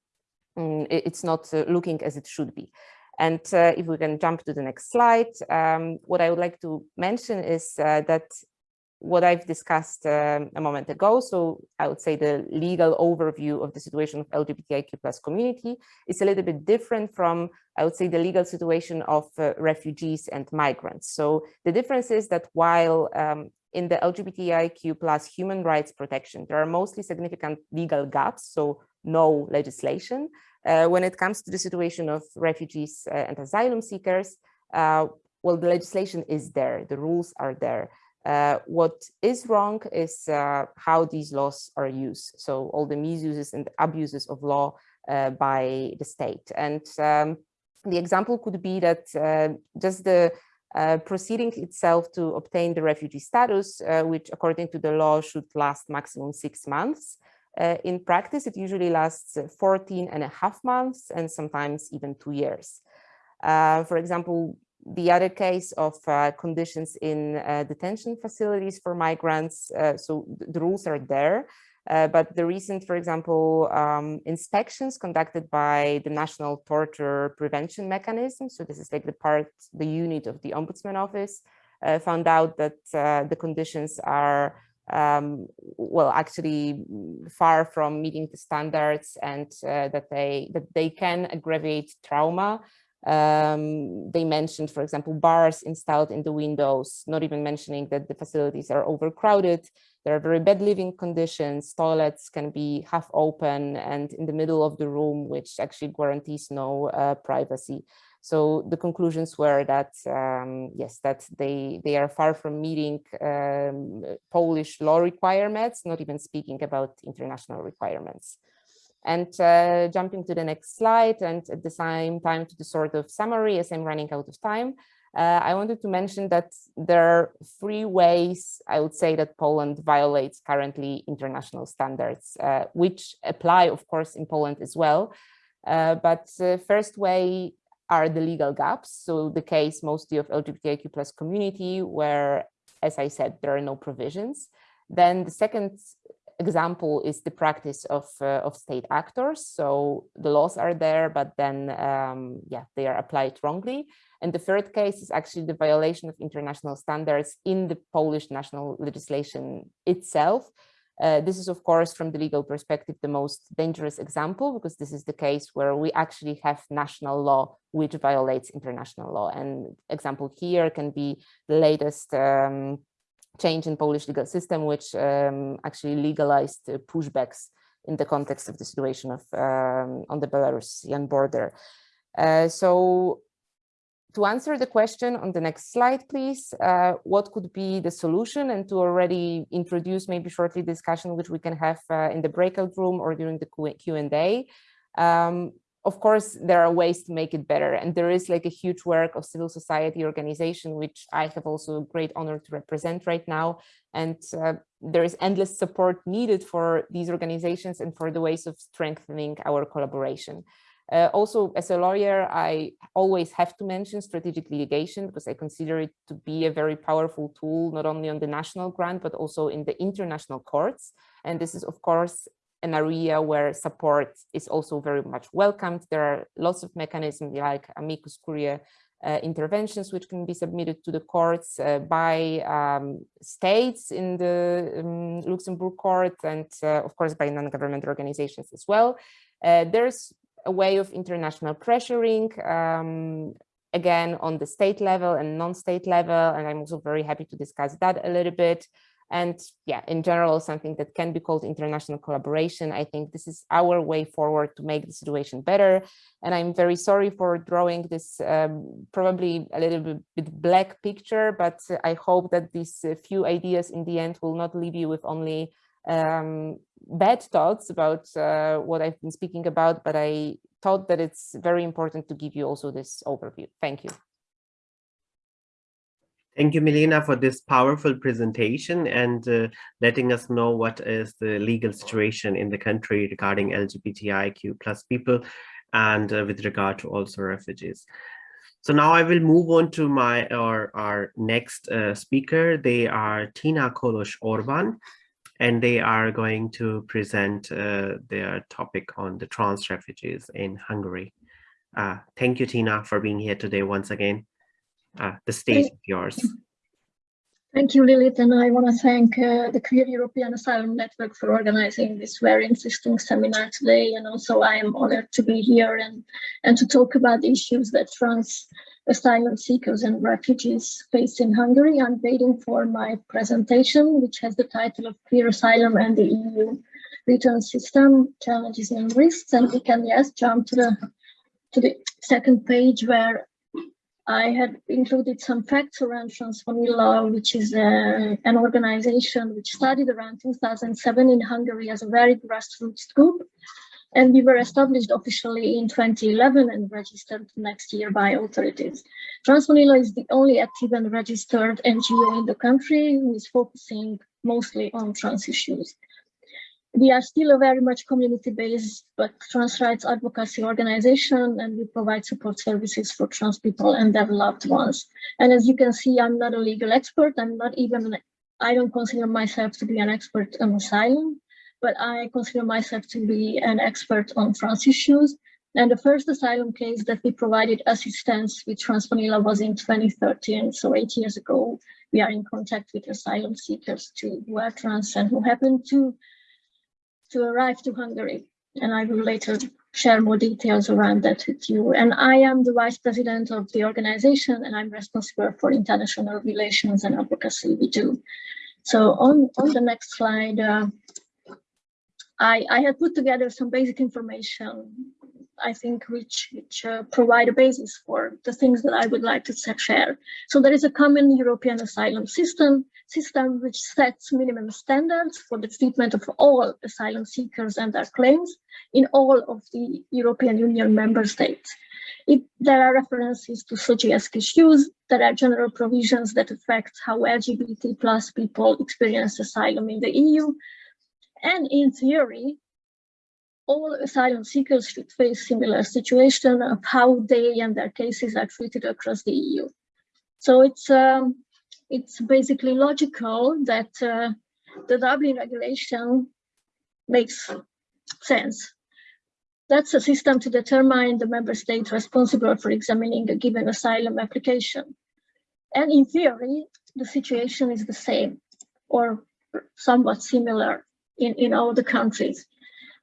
Mm, it's not uh, looking as it should be. And uh, if we can jump to the next slide, um, what I would like to mention is uh, that what I've discussed um, a moment ago. So I would say the legal overview of the situation of LGBTIQ plus community is a little bit different from, I would say, the legal situation of uh, refugees and migrants. So the difference is that while um, in the LGBTIQ plus human rights protection, there are mostly significant legal gaps, so no legislation. Uh, when it comes to the situation of refugees uh, and asylum seekers, uh, well, the legislation is there, the rules are there. Uh, what is wrong is how these laws are used. So all the misuses and abuses of law by the state. And um, the example could be that just the uh, proceeding itself to obtain the refugee status, uh, which according to the law should last maximum six months. In practice, it usually lasts 14 and a half months and sometimes even two years. for example, the other case of uh, conditions in uh, detention facilities for migrants. Uh, so the rules are there, uh, but the recent, for example, um, inspections conducted by the National Torture Prevention Mechanism. So this is like the part, the unit of the Ombudsman Office uh, found out that uh, the conditions are um, well, actually far from meeting the standards and that they that they can aggravate trauma um, they mentioned, for example, bars installed in the windows, not even mentioning that the facilities are overcrowded. There are very bad living conditions. Toilets can be half open and in the middle of the room, which actually guarantees no uh, privacy. So the conclusions were that, um, yes, that they, they are far from meeting um, Polish law requirements, not even speaking about international requirements. And uh, jumping to the next slide and at the same time to the sort of summary as I'm running out of time, uh, I wanted to mention that there are three ways I would say that Poland violates currently international standards, uh, which apply, of course, in Poland as well. Uh, but the first way are the legal gaps. So the case mostly of LGBTIQ plus community where, as I said, there are no provisions. Then the second example is the practice of, uh, of state actors. So the laws are there, but then, um, yeah, they are applied wrongly. And the third case is actually the violation of international standards in the Polish national legislation itself. Uh, this is, of course, from the legal perspective, the most dangerous example, because this is the case where we actually have national law which violates international law. And example here can be the latest um, change in Polish legal system, which um, actually legalized uh, pushbacks in the context of the situation of um, on the Belarusian border. Uh, so to answer the question on the next slide, please, uh, what could be the solution and to already introduce maybe shortly discussion which we can have uh, in the breakout room or during the Q&A. Um, of course, there are ways to make it better. And there is like a huge work of civil society organization, which I have also a great honor to represent right now. And uh, there is endless support needed for these organizations and for the ways of strengthening our collaboration. Uh, also, as a lawyer, I always have to mention strategic litigation because I consider it to be a very powerful tool, not only on the national ground, but also in the international courts. And this is, of course, an area where support is also very much welcomed. There are lots of mechanisms like amicus curiae uh, interventions which can be submitted to the courts uh, by um, states in the um, Luxembourg court and uh, of course by non-government organizations as well. Uh, there's a way of international pressuring um, again on the state level and non-state level and I'm also very happy to discuss that a little bit. And yeah, in general, something that can be called international collaboration. I think this is our way forward to make the situation better. And I'm very sorry for drawing this um, probably a little bit black picture, but I hope that these uh, few ideas in the end will not leave you with only um, bad thoughts about uh, what I've been speaking about, but I thought that it's very important to give you also this overview. Thank you. Thank you, Milena, for this powerful presentation and uh, letting us know what is the legal situation in the country regarding LGBTIQ plus people and uh, with regard to also refugees. So now I will move on to my our, our next uh, speaker. They are Tina Kolos Orban, and they are going to present uh, their topic on the trans refugees in Hungary. Uh, thank you, Tina, for being here today once again. Uh, the stage is yours. Thank you, Lilith, and I want to thank uh, the Queer European Asylum Network for organizing this very interesting seminar today. And also I am honored to be here and, and to talk about the issues that trans asylum seekers and refugees face in Hungary. I'm waiting for my presentation, which has the title of Queer Asylum and the EU Return System, Challenges and Risks. And we can, yes, jump to the, to the second page where I had included some facts around Transvanilla, which is uh, an organization which started around 2007 in Hungary as a very grassroots group. And we were established officially in 2011 and registered next year by authorities. Transvanilla is the only active and registered NGO in the country who is focusing mostly on trans issues we are still a very much community-based but trans rights advocacy organization and we provide support services for trans people and their loved ones. And as you can see, I'm not a legal expert. I'm not even, I don't consider myself to be an expert on asylum, but I consider myself to be an expert on trans issues. And the first asylum case that we provided assistance with Transvanilla was in 2013, so eight years ago. We are in contact with asylum seekers who are trans and who happen to to arrive to Hungary. And I will later share more details around that with you. And I am the vice president of the organization and I'm responsible for international relations and advocacy we do. So on, on the next slide, uh, I, I had put together some basic information I think, which, which uh, provide a basis for the things that I would like to share. So there is a common European asylum system, system which sets minimum standards for the treatment of all asylum seekers and their claims in all of the European Union member states. It, there are references to SOGIESC issues, there are general provisions that affect how LGBT plus people experience asylum in the EU. And in theory, all asylum seekers should face similar situation of how they and their cases are treated across the EU. So it's um, it's basically logical that uh, the Dublin regulation makes sense. That's a system to determine the member state responsible for examining a given asylum application. And in theory, the situation is the same or somewhat similar in, in all the countries.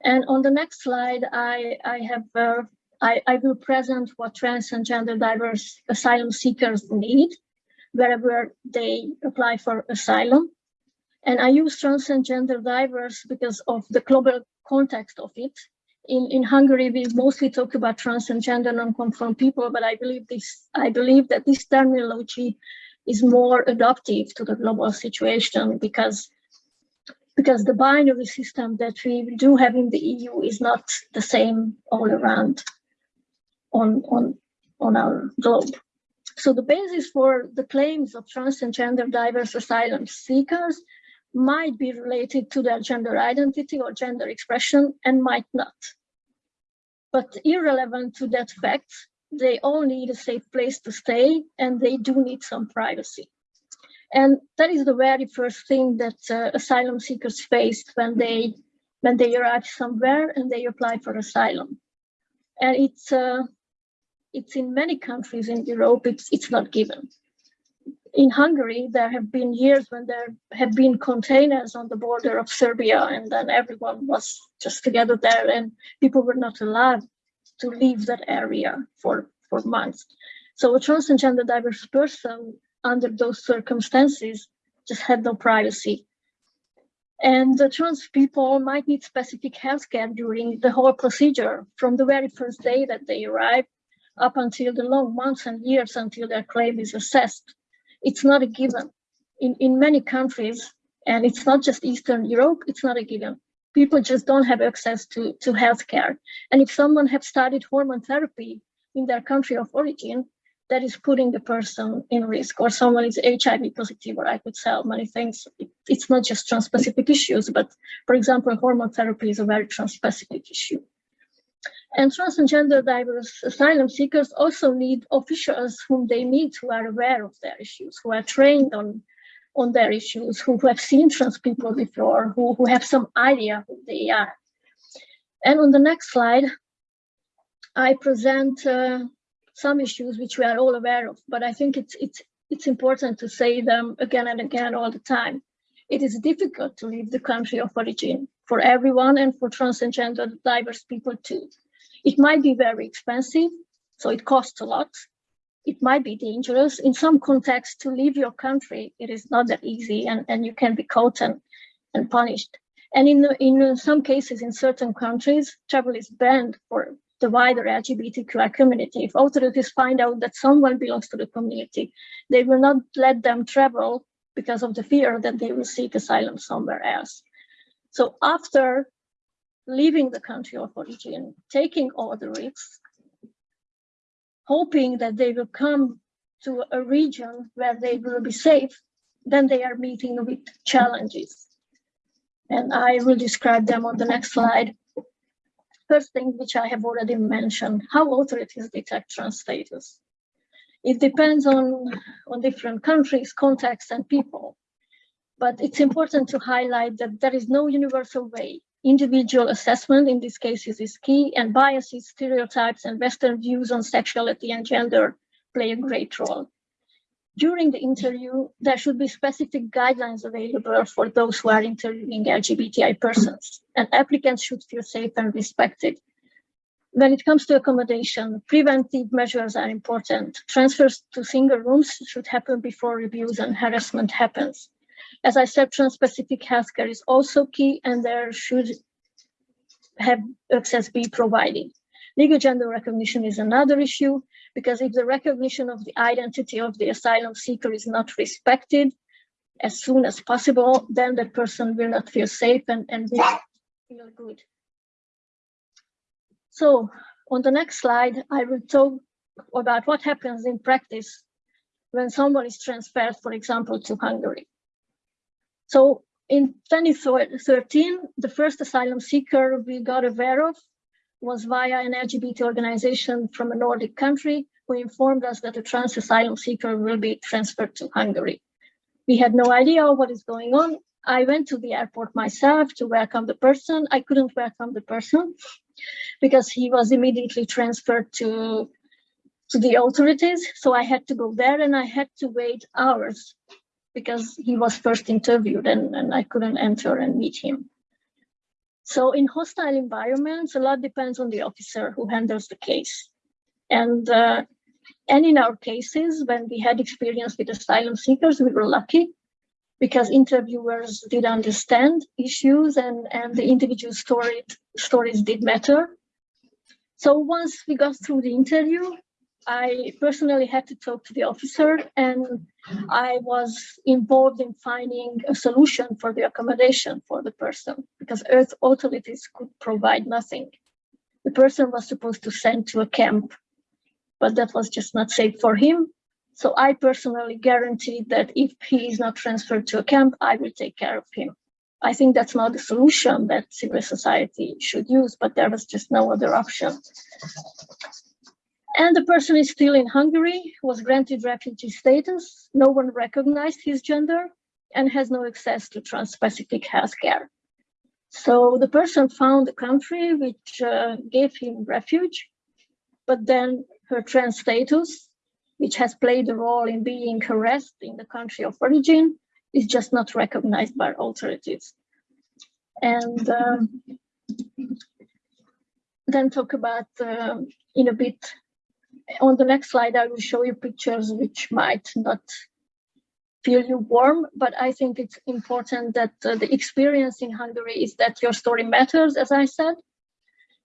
And on the next slide, I, I have uh, I, I will present what trans and gender diverse asylum seekers need wherever they apply for asylum. And I use trans and gender diverse because of the global context of it. In, in Hungary, we mostly talk about trans and gender non-conform people, but I believe this I believe that this terminology is more adaptive to the global situation because because the binary system that we do have in the EU is not the same all around on, on, on our globe. So the basis for the claims of trans and gender diverse asylum seekers might be related to their gender identity or gender expression and might not. But irrelevant to that fact, they all need a safe place to stay and they do need some privacy. And that is the very first thing that uh, asylum seekers face when they when they arrive somewhere and they apply for asylum. And it's uh, it's in many countries in Europe, it's it's not given. In Hungary, there have been years when there have been containers on the border of Serbia, and then everyone was just together there, and people were not allowed to leave that area for for months. So a trans and gender diverse person under those circumstances just had no privacy. And the trans people might need specific healthcare during the whole procedure from the very first day that they arrive up until the long months and years until their claim is assessed. It's not a given. In, in many countries, and it's not just Eastern Europe, it's not a given. People just don't have access to, to healthcare. And if someone have started hormone therapy in their country of origin, that is putting the person in risk or someone is HIV positive or I could sell many things. It, it's not just trans-specific issues, but for example, hormone therapy is a very trans-specific issue. And trans and gender diverse asylum seekers also need officials whom they meet who are aware of their issues, who are trained on, on their issues, who, who have seen trans people before, who, who have some idea who they are. And on the next slide, I present uh, some issues which we are all aware of, but I think it's it's it's important to say them again and again all the time. It is difficult to leave the country of origin for everyone and for trans and gender diverse people too. It might be very expensive, so it costs a lot. It might be dangerous. In some contexts, to leave your country, it is not that easy and, and you can be caught and, and punished. And in, in some cases, in certain countries, travel is banned for the wider LGBTQI community. If authorities find out that someone belongs to the community, they will not let them travel because of the fear that they will seek asylum somewhere else. So after leaving the country of origin, taking all the risks, hoping that they will come to a region where they will be safe, then they are meeting with challenges. And I will describe them on the next slide. First thing, which I have already mentioned, how authorities detect trans status. It depends on, on different countries, contexts, and people. But it's important to highlight that there is no universal way. Individual assessment in these cases is key, and biases, stereotypes, and Western views on sexuality and gender play a great role. During the interview, there should be specific guidelines available for those who are interviewing LGBTI persons, and applicants should feel safe and respected. When it comes to accommodation, preventive measures are important. Transfers to single rooms should happen before abuse and harassment happens. As I said, trans-specific healthcare is also key and there should have access be provided. Legal gender recognition is another issue because if the recognition of the identity of the asylum seeker is not respected as soon as possible, then that person will not feel safe and, and feel good. So on the next slide, I will talk about what happens in practice when someone is transferred, for example, to Hungary. So in 2013, the first asylum seeker we got aware of was via an LGBT organization from a Nordic country who informed us that a trans asylum seeker will be transferred to Hungary. We had no idea what is going on. I went to the airport myself to welcome the person. I couldn't welcome the person because he was immediately transferred to, to the authorities. So I had to go there and I had to wait hours because he was first interviewed and, and I couldn't enter and meet him. So in hostile environments, a lot depends on the officer who handles the case. And, uh, and in our cases, when we had experience with asylum seekers, we were lucky because interviewers did understand issues and, and the individual story, stories did matter. So once we got through the interview, I personally had to talk to the officer and I was involved in finding a solution for the accommodation for the person because Earth authorities could provide nothing. The person was supposed to send to a camp, but that was just not safe for him. So I personally guaranteed that if he is not transferred to a camp, I will take care of him. I think that's not the solution that civil society should use, but there was just no other option. And the person is still in Hungary, was granted refugee status, no one recognized his gender, and has no access to trans-specific healthcare. So the person found a country which uh, gave him refuge, but then her trans status, which has played a role in being harassed in the country of origin, is just not recognized by authorities. And um, then talk about uh, in a bit on the next slide, I will show you pictures which might not feel you warm, but I think it's important that uh, the experience in Hungary is that your story matters, as I said.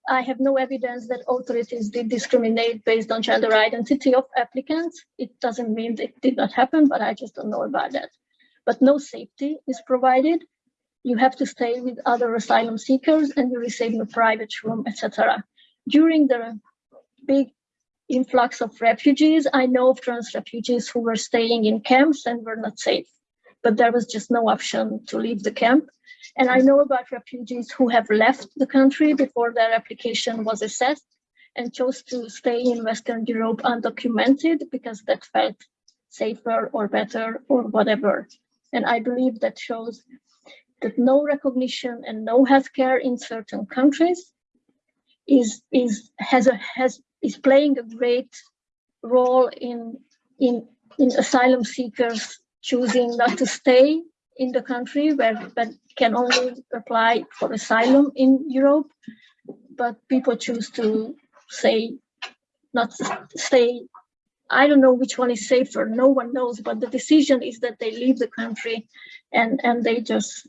I have no evidence that authorities did discriminate based on gender identity of applicants. It doesn't mean it did not happen, but I just don't know about that. But no safety is provided. You have to stay with other asylum seekers and you receive a private room, etc. During the big influx of refugees. I know of trans refugees who were staying in camps and were not safe, but there was just no option to leave the camp. And I know about refugees who have left the country before their application was assessed and chose to stay in Western Europe undocumented because that felt safer or better or whatever. And I believe that shows that no recognition and no healthcare in certain countries is is has a has is playing a great role in in in asylum seekers choosing not to stay in the country where but can only apply for asylum in Europe, but people choose to say not to stay. I don't know which one is safer. No one knows, but the decision is that they leave the country and, and they just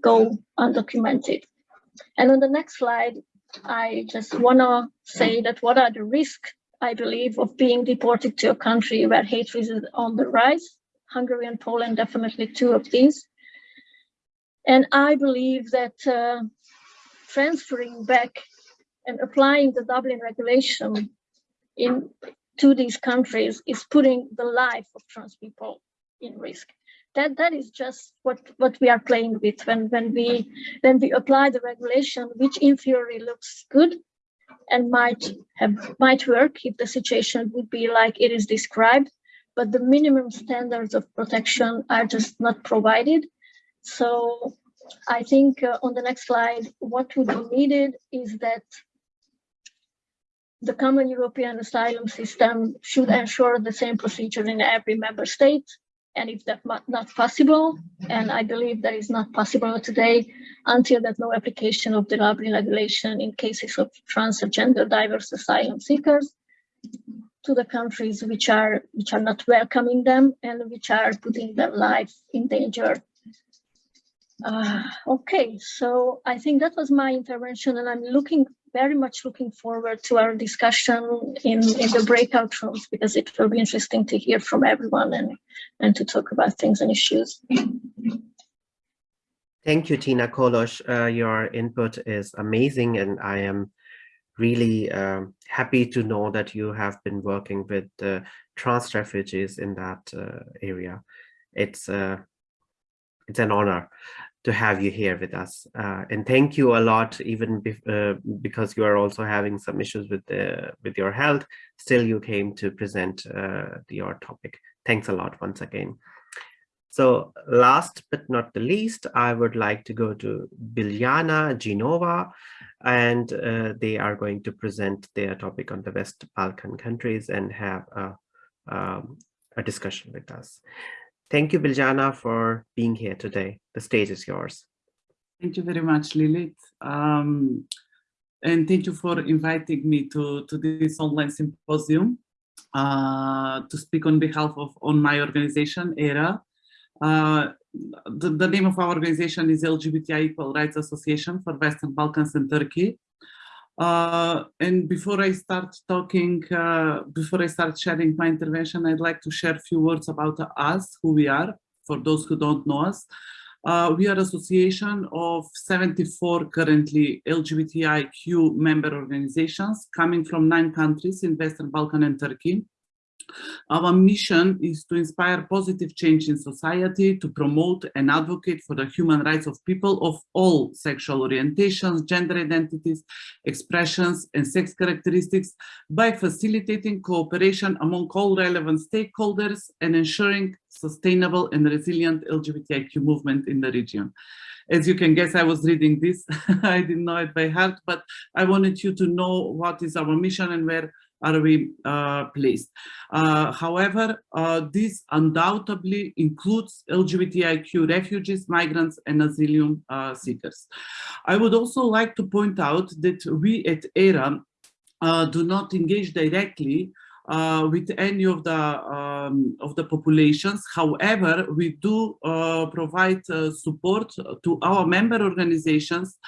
go undocumented. And on the next slide, I just want to say that what are the risks, I believe, of being deported to a country where hatred is on the rise. Hungary and Poland, definitely two of these. And I believe that uh, transferring back and applying the Dublin regulation in to these countries is putting the life of trans people in risk. That that is just what what we are playing with when when we when we apply the regulation, which in theory looks good and might have might work if the situation would be like it is described, but the minimum standards of protection are just not provided. So I think uh, on the next slide, what would be needed is that the common European asylum system should ensure the same procedure in every member state. And if that's not possible, and I believe that is not possible today, until there's no application of the Dublin regulation in cases of trans gender diverse asylum seekers to the countries which are which are not welcoming them and which are putting their life in danger. Uh, okay, so I think that was my intervention, and I'm looking very much looking forward to our discussion in, in the breakout rooms because it will be interesting to hear from everyone and, and to talk about things and issues. Thank you, Tina Kolos. Uh, your input is amazing, and I am really um, happy to know that you have been working with uh, trans refugees in that uh, area. It's uh, it's an honor to have you here with us. Uh, and thank you a lot, even uh, because you are also having some issues with the, with your health, still you came to present uh, your topic. Thanks a lot once again. So last but not the least, I would like to go to Biljana Ginova, and uh, they are going to present their topic on the West Balkan countries and have a, um, a discussion with us. Thank you, Biljana, for being here today. The stage is yours. Thank you very much, Lilith. Um, and thank you for inviting me to, to this online symposium uh, to speak on behalf of on my organization, ERA. Uh, the, the name of our organization is LGBTI Equal Rights Association for Western Balkans and Turkey. Uh, and before I start talking, uh, before I start sharing my intervention, I'd like to share a few words about us, who we are, for those who don't know us. Uh, we are association of 74 currently LGBTIQ member organizations coming from nine countries in Western Balkan and Turkey. Our mission is to inspire positive change in society, to promote and advocate for the human rights of people of all sexual orientations, gender identities, expressions, and sex characteristics by facilitating cooperation among all relevant stakeholders and ensuring sustainable and resilient LGBTIQ movement in the region. As you can guess, I was reading this. I didn't know it by heart, but I wanted you to know what is our mission and where are we uh, placed. Uh, however, uh, this undoubtedly includes LGBTIQ refugees, migrants, and asylum uh, seekers. I would also like to point out that we at ERA uh, do not engage directly uh, with any of the um, of the populations. However, we do uh, provide uh, support to our member organizations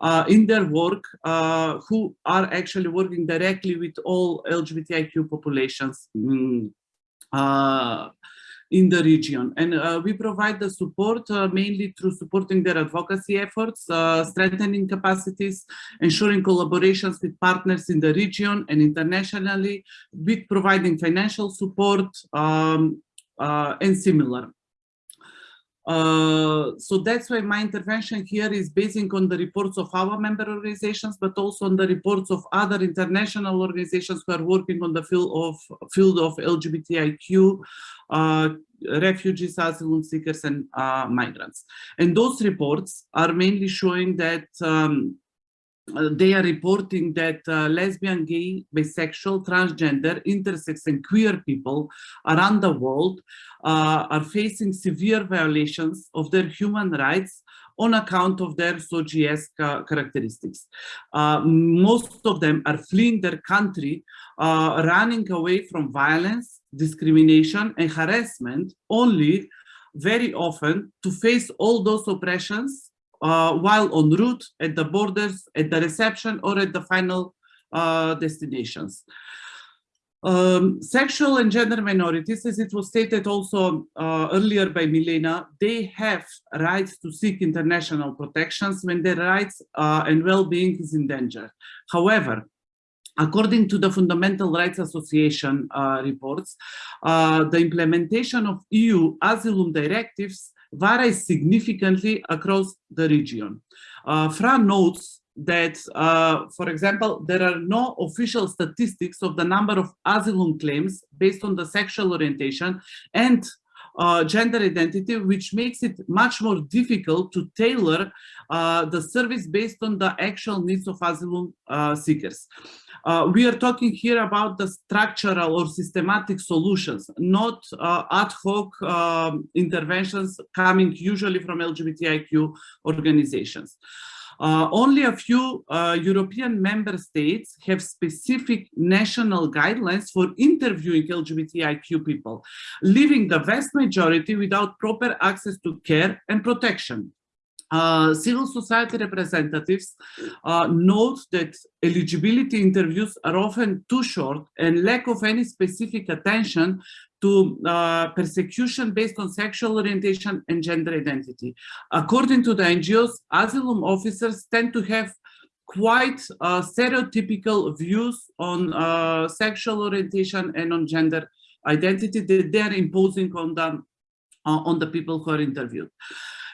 uh, in their work uh, who are actually working directly with all LGBTIQ populations um, in the region. And uh, we provide the support uh, mainly through supporting their advocacy efforts, uh, strengthening capacities, ensuring collaborations with partners in the region and internationally, with providing financial support um, and similar. Uh, so that's why my intervention here is basing on the reports of our member organizations, but also on the reports of other international organizations who are working on the field of field of LGBTIQ, uh, refugees, asylum seekers, and uh, migrants. And those reports are mainly showing that um, they are reporting that uh, lesbian, gay, bisexual, transgender, intersex and queer people around the world uh, are facing severe violations of their human rights on account of their SOGIESC characteristics. Uh, most of them are fleeing their country, uh, running away from violence, discrimination and harassment only very often to face all those oppressions uh, while en route at the borders, at the reception or at the final uh, destinations. Um, sexual and gender minorities, as it was stated also uh, earlier by Milena, they have rights to seek international protections when their rights uh, and well-being is endangered. However, According to the Fundamental Rights Association uh, reports, uh, the implementation of EU asylum directives varies significantly across the region. Uh, FRA notes that, uh, for example, there are no official statistics of the number of asylum claims based on the sexual orientation and uh, gender identity, which makes it much more difficult to tailor uh, the service based on the actual needs of asylum uh, seekers. Uh, we are talking here about the structural or systematic solutions, not uh, ad hoc um, interventions coming usually from LGBTIQ organizations. Uh, only a few uh, European member states have specific national guidelines for interviewing LGBTIQ people, leaving the vast majority without proper access to care and protection. Uh, civil society representatives uh, note that eligibility interviews are often too short and lack of any specific attention to uh, persecution based on sexual orientation and gender identity. According to the NGOs, asylum officers tend to have quite uh, stereotypical views on uh, sexual orientation and on gender identity that they are imposing on the, on the people who are interviewed.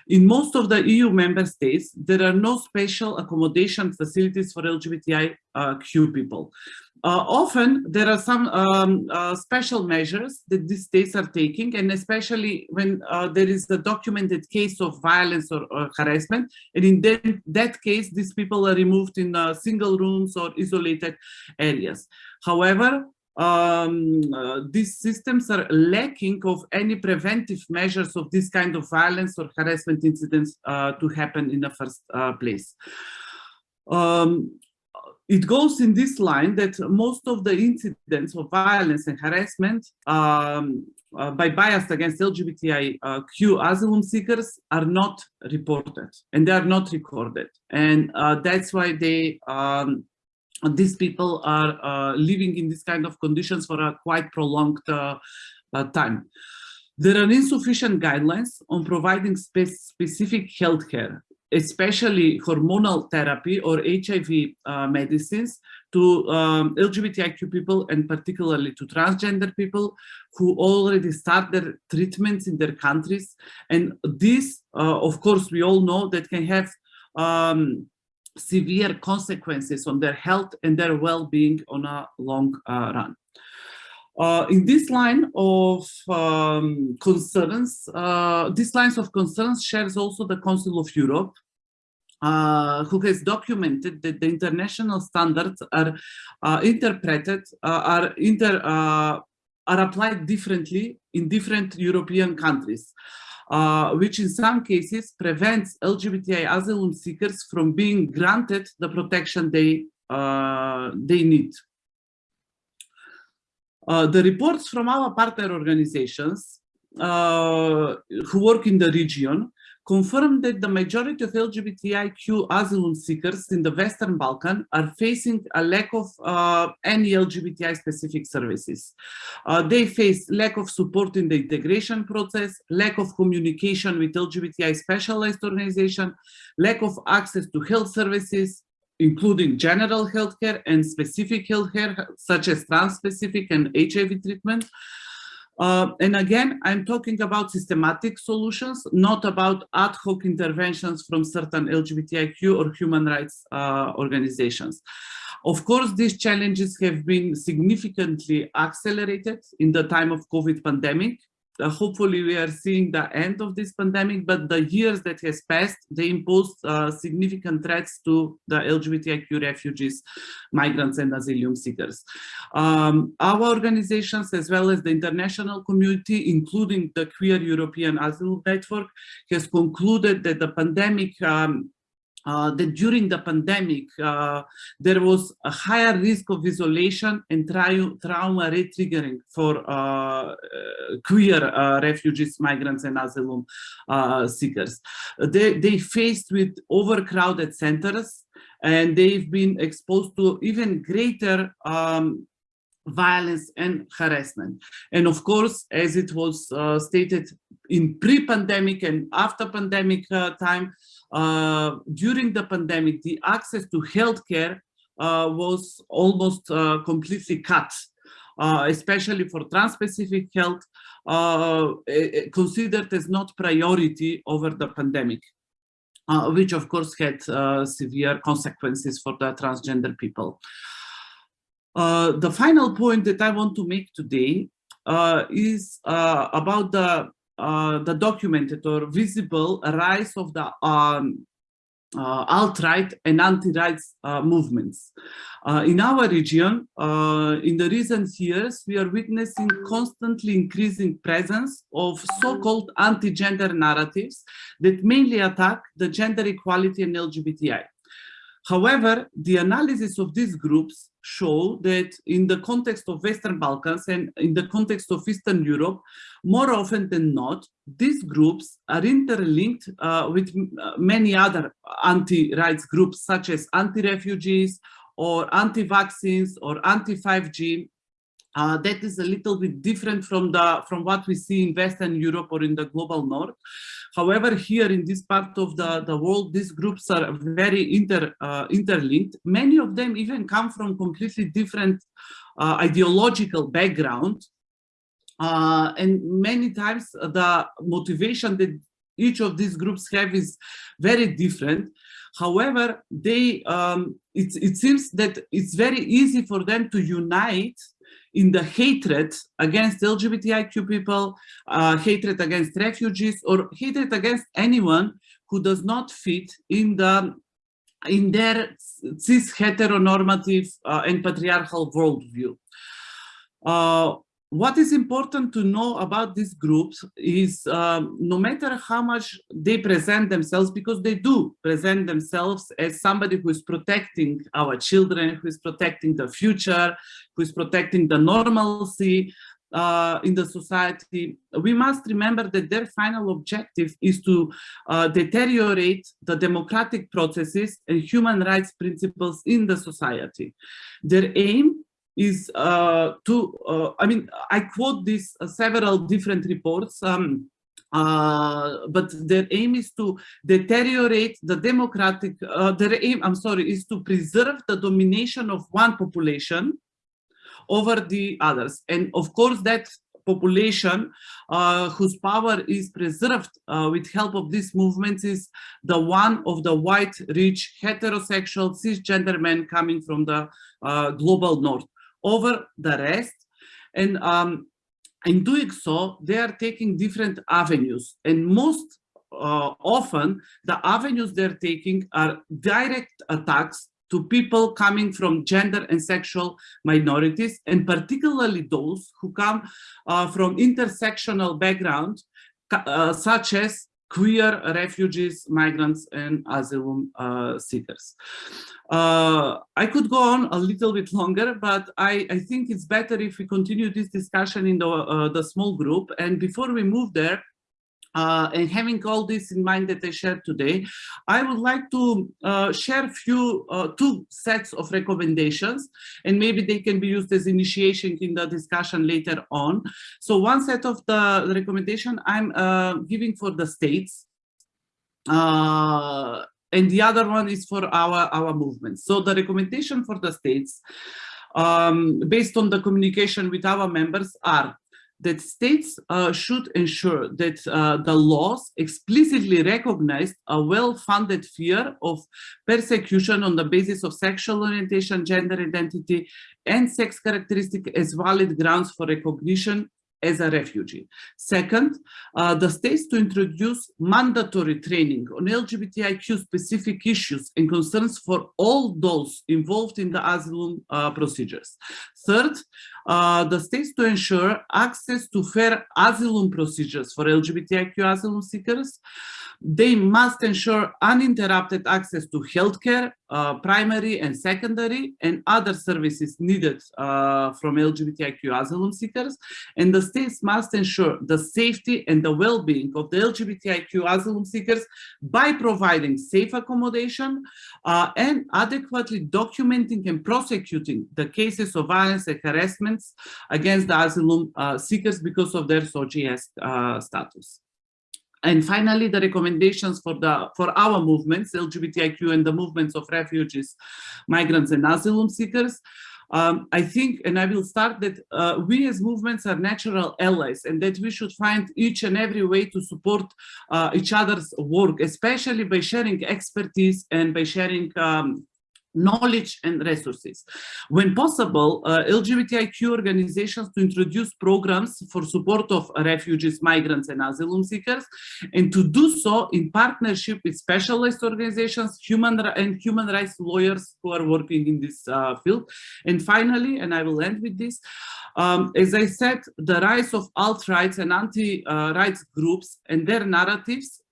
In most of the EU member states, there are no special accommodation facilities for LGBTIQ people. Uh, often there are some um, uh, special measures that these states are taking, and especially when uh, there is a documented case of violence or, or harassment. And in that, that, case, these people are removed in uh, single rooms or isolated areas. However, um, uh, these systems are lacking of any preventive measures of this kind of violence or harassment incidents uh, to happen in the first uh, place. Um, it goes in this line that most of the incidents of violence and harassment um, uh, by bias against LGBTIQ asylum seekers are not reported and they are not recorded. And uh, that's why they um, these people are uh, living in this kind of conditions for a quite prolonged uh, uh, time. There are insufficient guidelines on providing spe specific healthcare, especially hormonal therapy or HIV uh, medicines to um, LGBTIQ people and particularly to transgender people who already start their treatments in their countries. And this, uh, of course, we all know that can have um, severe consequences on their health and their well-being on a long uh, run. Uh, in this line of um, concerns, uh, these lines of concerns shares also the Council of Europe, uh, who has documented that the international standards are uh, interpreted, uh, are inter, are applied differently in different European countries uh, which in some cases prevents LGBTI asylum seekers from being granted the protection they, uh, they need. Uh, the reports from our partner organizations uh, who work in the region confirmed that the majority of LGBTIQ asylum seekers in the Western Balkan are facing a lack of uh, any LGBTI specific services. Uh, they face lack of support in the integration process, lack of communication with LGBTI specialized organization, lack of access to health services, including general healthcare and specific healthcare, such as trans-specific and HIV treatment, uh, and again, I'm talking about systematic solutions, not about ad hoc interventions from certain LGBTIQ or human rights uh, organizations. Of course, these challenges have been significantly accelerated in the time of COVID pandemic. Uh, hopefully we are seeing the end of this pandemic, but the years that has passed, they imposed uh, significant threats to the LGBTIQ refugees, migrants and asylum seekers. Um, our organizations, as well as the international community, including the Queer European Asylum Network, has concluded that the pandemic um, uh, that during the pandemic, uh, there was a higher risk of isolation and trauma re-triggering for uh, uh queer uh, refugees, migrants, and asylum uh, seekers. They, they faced with overcrowded centers, and they've been exposed to even greater um, violence and harassment. And of course, as it was stated in pre-pandemic and after pandemic time, uh, during the pandemic, the access to healthcare uh, was almost uh, completely cut, uh, especially for trans-specific health, uh, considered as not priority over the pandemic. which of course had severe consequences for the transgender people. the final point that I want to make today is about the uh, the documented or visible rise of the um, uh, alt-right and anti-rights uh, movements. Uh, in our region, uh, in the recent years, we are witnessing constantly increasing presence of so-called anti-gender narratives that mainly attack the gender equality and LGBTI. However, the analysis of these groups show that in the context of Western Balkans and in the context of Eastern Europe, more often than not, these groups are interlinked uh, with uh, many other anti-rights groups, such as anti-refugees or anti-vaccines or anti-5G uh, that is a little bit different from the from what we see in Western Europe or in the global north. However, here in this part of the, the world, these groups are very inter, uh, interlinked. Many of them even come from completely different uh, ideological background. Uh, and many times the motivation that each of these groups have is very different. However, they um, it, it seems that it's very easy for them to unite in the hatred against LGBTIQ people, uh, hatred against refugees, or hatred against anyone who does not fit in the in their cis heteronormative uh, and patriarchal worldview. Uh, what is important to know about these groups is um, no matter how much they present themselves, because they do present themselves as somebody who is protecting our children, who is protecting the future, who is protecting the normalcy uh, in the society, we must remember that their final objective is to uh, deteriorate the democratic processes and human rights principles in the society. Their aim is uh, to, uh, I mean, I quote this uh, several different reports, um, uh, but their aim is to deteriorate the democratic, uh, their aim, I'm sorry, is to preserve the domination of one population over the others. And of course, that population uh, whose power is preserved with help of these movements is the one of the white, rich, heterosexual, cisgender men coming from the global north over the rest. And um, in doing so, they are taking different avenues. And most uh, often, the avenues they're taking are direct attacks to people coming from gender and sexual minorities, and particularly those who come uh, from intersectional background, uh, such as queer refugees, migrants, and asylum uh, seekers. Uh, I could go on a little bit longer, but I, I think it's better if we continue this discussion in the, uh, the small group. And before we move there, uh, and having all this in mind that I shared today, I would like to uh, share few, uh, two sets of recommendations, and maybe they can be used as initiation in the discussion later on. So one set of the recommendation I'm uh, giving for the states, uh, and the other one is for our, our movement. So the recommendation for the states, um, based on the communication with our members are that states uh, should ensure that uh, the laws explicitly recognize a well-funded fear of persecution on the basis of sexual orientation, gender identity, and sex characteristic as valid grounds for recognition as a refugee. Second, uh, the states to introduce mandatory training on LGBTIQ specific issues and concerns for all those involved in the asylum uh, procedures. Third, uh, the states to ensure access to fair asylum procedures for LGBTIQ asylum seekers. They must ensure uninterrupted access to healthcare, uh, primary and secondary, and other services needed uh, from LGBTIQ asylum seekers. And the states must ensure the safety and the well-being of the LGBTIQ asylum seekers by providing safe accommodation uh, and adequately documenting and prosecuting the cases of violence and harassments against the asylum uh, seekers because of their SOGIESC uh, status. And finally, the recommendations for the for our movements, LGBTIQ and the movements of refugees, migrants and asylum seekers. Um, I think, and I will start that uh, we as movements are natural allies and that we should find each and every way to support uh, each other's work, especially by sharing expertise and by sharing um, knowledge and resources. When possible, uh, LGBTIQ organizations to introduce programs for support of refugees, migrants and asylum seekers, and to do so in partnership with specialized organizations human and human rights lawyers who are working in this uh, field. And finally, and I will end with this, um, as I said, the rise of alt-rights and anti-rights groups and their narratives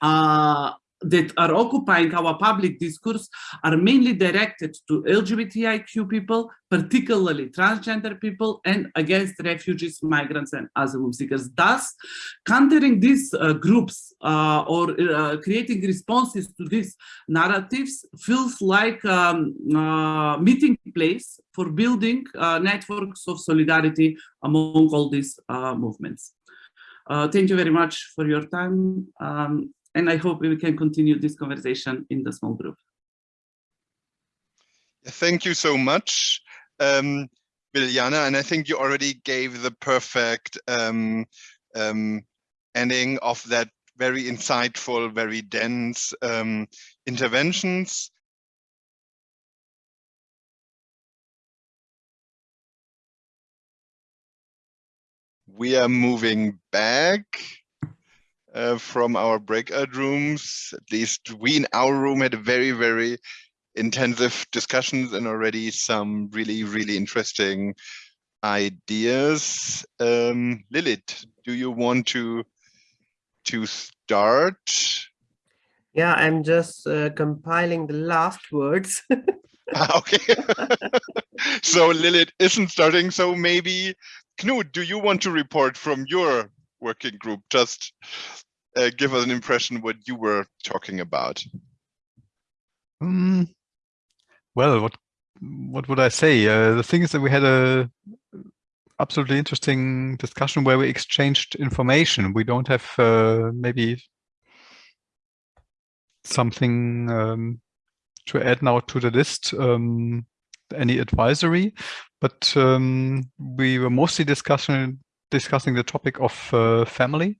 uh, that are occupying our public discourse are mainly directed to LGBTIQ people, particularly transgender people, and against refugees, migrants, and asylum seekers. Thus, countering these uh, groups uh, or uh, creating responses to these narratives feels like a um, meeting place for building uh, networks of solidarity among all these uh, movements. Uh, thank you very much for your time. Um, and I hope we can continue this conversation in the small group. Thank you so much, um. And I think you already gave the perfect um, um, ending of that very insightful, very dense um, interventions. We are moving back uh, from our breakout rooms. At least we in our room had a very, very intensive discussions and already some really, really interesting ideas. Um, Lilith, do you want to to start? Yeah, I'm just uh, compiling the last words. Ah, okay. so Lilith isn't starting. So maybe Knut, do you want to report from your working group? Just uh, give us an impression what you were talking about. Um, well, what what would I say? Uh, the thing is that we had a absolutely interesting discussion where we exchanged information. We don't have uh, maybe something um, to add now to the list, um, any advisory, but um, we were mostly discussing discussing the topic of uh, family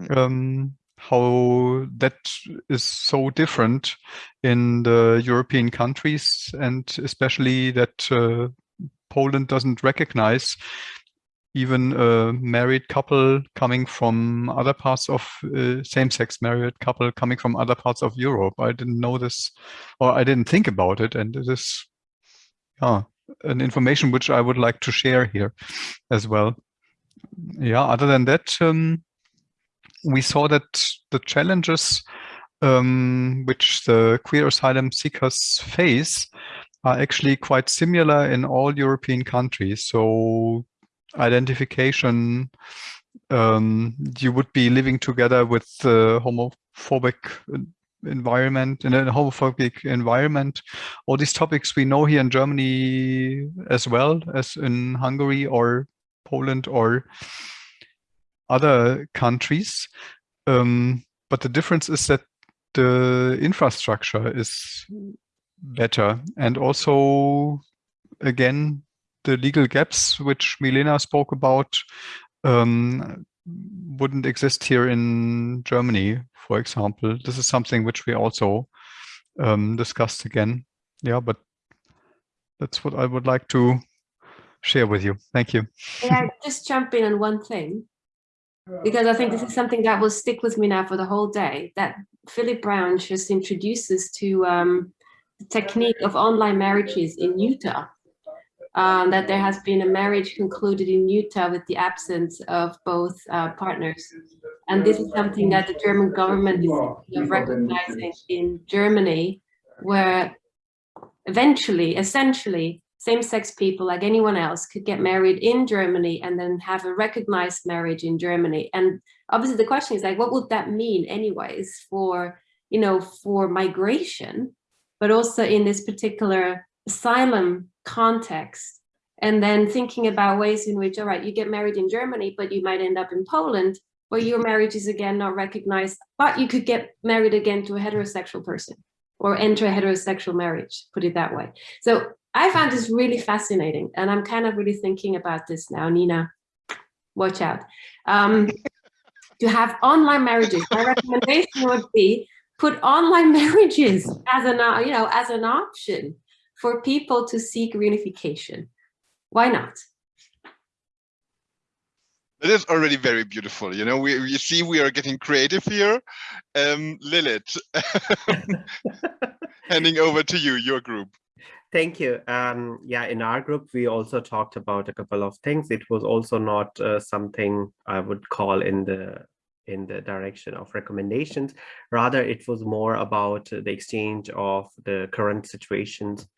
Mm. um, how that is so different in the European countries and especially that uh, Poland doesn't recognize even a married couple coming from other parts of uh, same-sex married couple coming from other parts of Europe. I didn't know this or I didn't think about it and it is yeah, an information which I would like to share here as well. Yeah, other than that, um, we saw that the challenges um, which the queer asylum seekers face are actually quite similar in all European countries. So identification, um, you would be living together with the homophobic environment in a homophobic environment all these topics we know here in germany as well as in hungary or poland or other countries. Um, but the difference is that the infrastructure is better. And also, again, the legal gaps which Milena spoke about um, wouldn't exist here in Germany, for example. This is something which we also um, discussed again. Yeah, but that's what I would like to share with you. Thank you. I just jump in on one thing? Because I think this is something that will stick with me now for the whole day, that Philip Brown just introduces to um, the technique of online marriages in Utah. Um, that there has been a marriage concluded in Utah with the absence of both uh, partners. And this is something that the German government is recognizing in Germany, where eventually, essentially, same-sex people like anyone else could get married in Germany and then have a recognized marriage in Germany. And obviously the question is like, what would that mean anyways for, you know, for migration, but also in this particular asylum context? And then thinking about ways in which, all right, you get married in Germany, but you might end up in Poland, where your marriage is again not recognized, but you could get married again to a heterosexual person or enter a heterosexual marriage, put it that way. So I found this really fascinating and I'm kind of really thinking about this now, Nina, watch out. Um, to have online marriages, my recommendation would be put online marriages as an, uh, you know, as an option for people to seek reunification. Why not? It is already very beautiful. You know, we, we see we are getting creative here. Um, Lilith, handing over to you, your group. Thank you. Um, yeah, in our group, we also talked about a couple of things. It was also not uh, something I would call in the in the direction of recommendations. Rather, it was more about the exchange of the current situations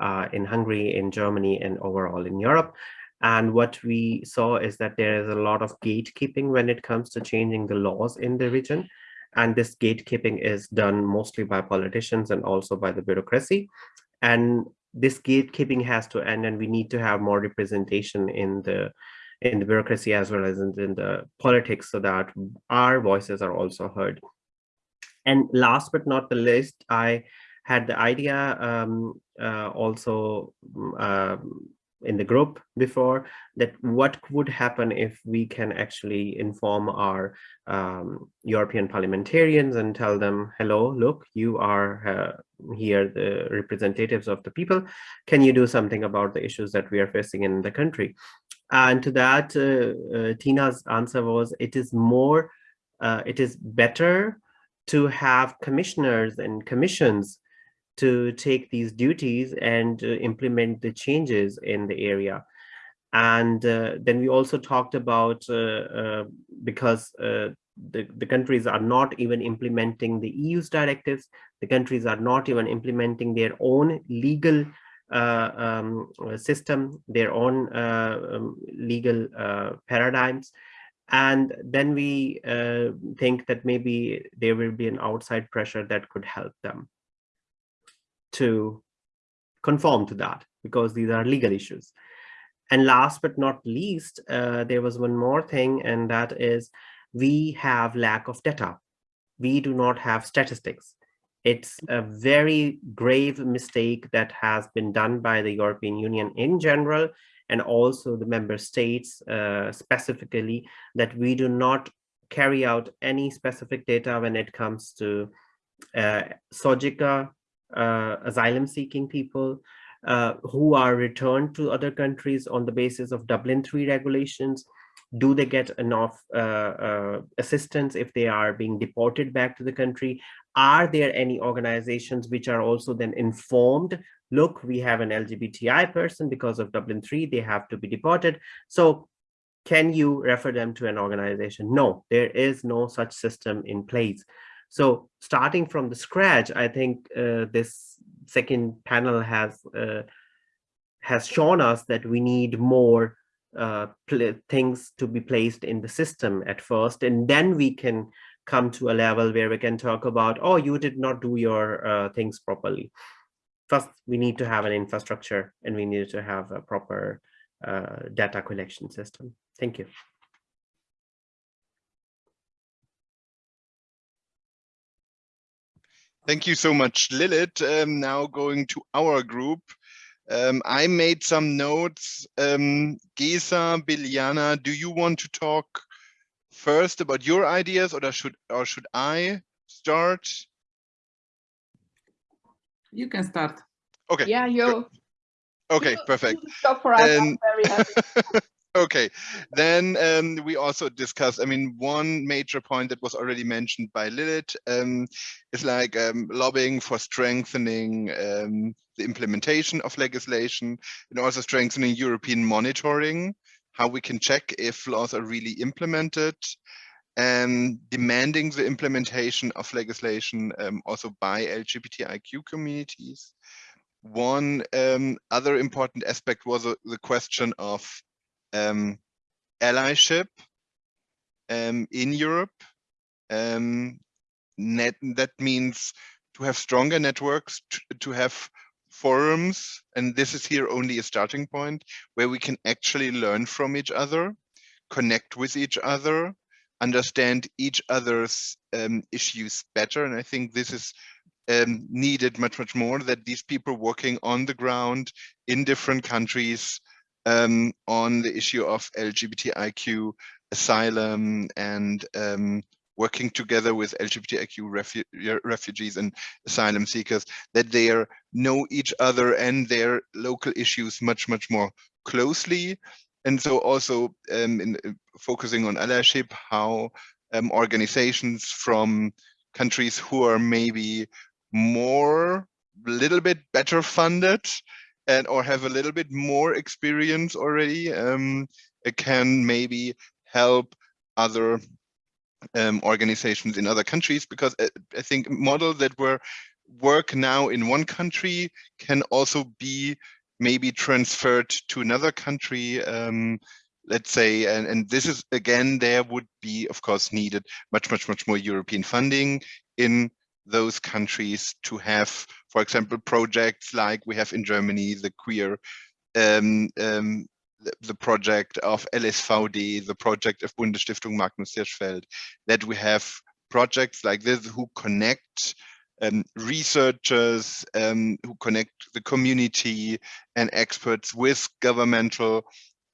uh, in Hungary, in Germany, and overall in Europe. And what we saw is that there is a lot of gatekeeping when it comes to changing the laws in the region. And this gatekeeping is done mostly by politicians and also by the bureaucracy. And this gatekeeping has to end and we need to have more representation in the in the bureaucracy as well as in, in the politics so that our voices are also heard. And last but not the least, I had the idea um, uh, also um, in the group before that what would happen if we can actually inform our um, European parliamentarians and tell them, hello, look, you are uh, here, the representatives of the people. Can you do something about the issues that we are facing in the country? And to that, uh, uh, Tina's answer was, it is more, uh, it is better to have commissioners and commissions to take these duties and uh, implement the changes in the area. And uh, then we also talked about, uh, uh because uh, the, the countries are not even implementing the EU's directives, the countries are not even implementing their own legal uh, um, system, their own um, legal paradigms. And then we think that maybe there will be an outside pressure that could help them to conform to that because these are legal issues. And last but not least, uh, there was one more thing, and that is we have lack of data. We do not have statistics. It's a very grave mistake that has been done by the European Union in general, and also the member states uh, specifically, that we do not carry out any specific data when it comes to uh, SOGICA, asylum seeking people uh, who are returned to other countries on the basis of Dublin 3 regulations? Do they get enough uh, uh, assistance if they are being deported back to the country? Are there any organizations which are also then informed? Look, we have an LGBTI person because of Dublin 3, they have to be deported. So can you refer them to an organization? No, there is no such system in place. So starting from the scratch, I think uh, this second panel has uh, has shown us that we need more uh, things to be placed in the system at first, and then we can come to a level where we can talk about, oh, you did not do your uh, things properly. First, we need to have an infrastructure and we need to have a proper uh, data collection system. Thank you. Thank you so much, Lilith. Um, now going to our group. Um, I made some notes. Um, Gesa, Biljana, do you want to talk first about your ideas or should or should I start? You can start. Okay. Yeah, yo. Okay, perfect. Stop for us. I'm very happy. Okay, then um, we also discussed, I mean, one major point that was already mentioned by Lilith um, is like um, lobbying for strengthening um, the implementation of legislation and also strengthening European monitoring, how we can check if laws are really implemented and demanding the implementation of legislation um, also by LGBTIQ communities. One um, other important aspect was uh, the question of um, allyship um, in Europe. Um, net, that means to have stronger networks, to, to have forums, and this is here only a starting point where we can actually learn from each other, connect with each other, understand each other's um, issues better. And I think this is um, needed much, much more that these people working on the ground in different countries um, on the issue of LGBTIQ asylum and um, working together with LGBTIQ refu refugees and asylum seekers, that they are, know each other and their local issues much, much more closely. And so also um, in, uh, focusing on allyship, how um, organizations from countries who are maybe more, a little bit better funded and or have a little bit more experience already um, can maybe help other um, organizations in other countries because I, I think models that were work now in one country can also be maybe transferred to another country um, let's say and, and this is again there would be of course needed much much much more European funding in those countries to have, for example, projects like we have in Germany, the queer, um, um, the, project of LSVD, the project of Bundesstiftung Magnus Hirschfeld, that we have projects like this who connect um, researchers, um, who connect the community and experts with governmental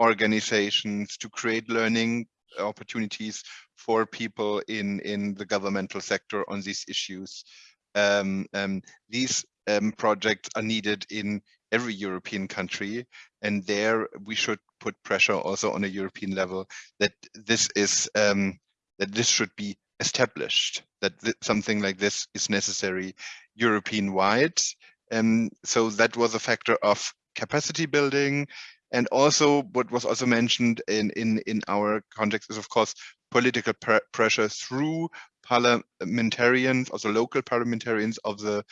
organizations to create learning opportunities for people in in the governmental sector on these issues. Um, um, these um, projects are needed in every European country, and there we should put pressure also on a European level that this is um, that this should be established. That th something like this is necessary European wide. Um, so that was a factor of capacity building and also what was also mentioned in, in, in our context is, of course, political pr pressure through parliamentarians, also local parliamentarians of the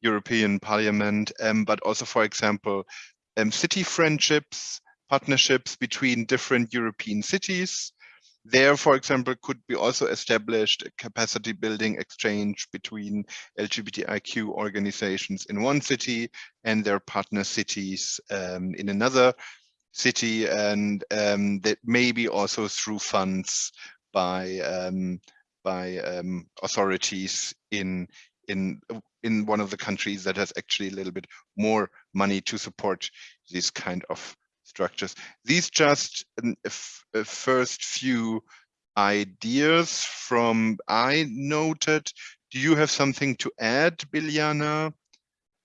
European Parliament, um, but also, for example, um, city friendships, partnerships between different European cities. There, for example, could be also established a capacity building exchange between LGBTIQ organizations in one city and their partner cities um, in another city and um, that maybe also through funds by um, by um, authorities in in in one of the countries that has actually a little bit more money to support these kind of structures. These just a first few ideas from I noted. Do you have something to add, Biljana,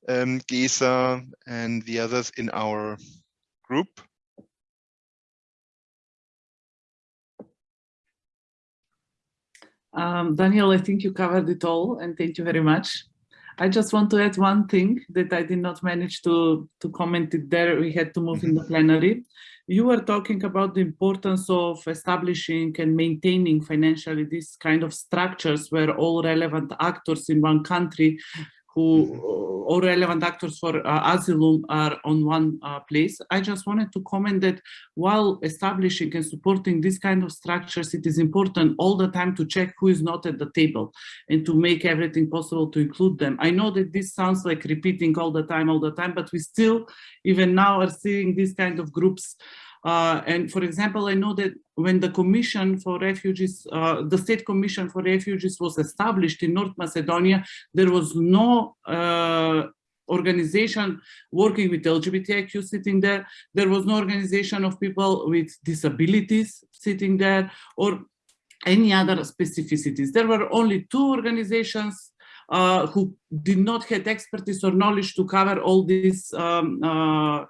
um, Gesa, and the others in our group? Um, Daniel, I think you covered it all and thank you very much. I just want to add one thing that I did not manage to, to comment it there. We had to move in the mm-hmm. plenary. You were talking about the importance of establishing and maintaining financially these kind of structures where all relevant actors in one country who mm-hmm. all relevant actors for uh, asylum are on one uh, place. I just wanted to comment that while establishing and supporting this kind of structures, it is important all the time to check who is not at the table and to make everything possible to include them. I know that this sounds like repeating all the time, all the time, but we still, even now, are seeing these kind of groups uh, and for example, I know that when the Commission for Refugees, uh, the State Commission for Refugees was established in North Macedonia, there was no uh, organization working with LGBTIQ sitting there. There was no organization of people with disabilities sitting there or any other specificities. There were only two organizations uh, who did not have expertise or knowledge to cover all these um, uh,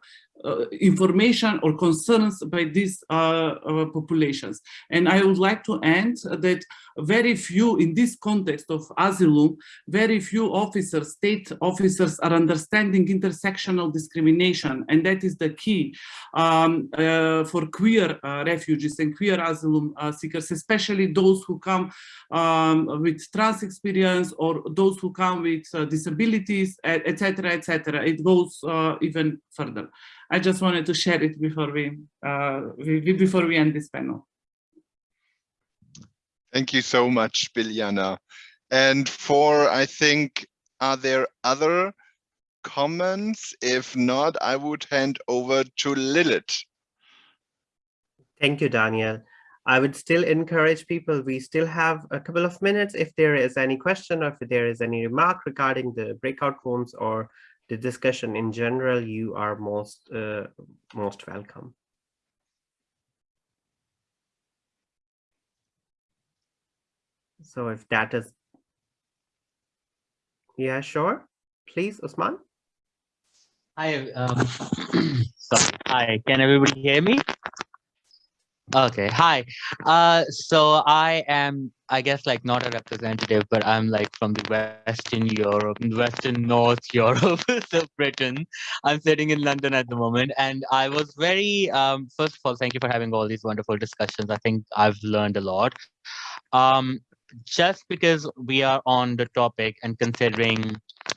information or concerns by these uh, uh, populations. And I would like to end that very few, in this context of asylum, very few officers, state officers are understanding intersectional discrimination. And that is the key um, uh, for queer uh, refugees and queer asylum uh, seekers, especially those who come um, with trans experience or those who come with disabilities, etc., etc. It goes even further. I just wanted to share it before we, uh, we before we end this panel. Thank you so much, Biljana. And for, I think, are there other comments? If not, I would hand over to Lilith. Thank you, Daniel. I would still encourage people, we still have a couple of minutes. If there is any question or if there is any remark regarding the breakout rooms or the discussion in general, you are most uh, most welcome. So if that is, yeah, sure. Please, Usman. Hi, um, sorry. Hi, can everybody hear me? Okay, hi. Uh, so I am, I guess, like not a representative, but I'm like from the Western Europe, Western North Europe, so Britain. I'm sitting in London at the moment, and I was very, um, first of all, thank you for having all these wonderful discussions. I think I've learned a lot. Um, just because we are on the topic and considering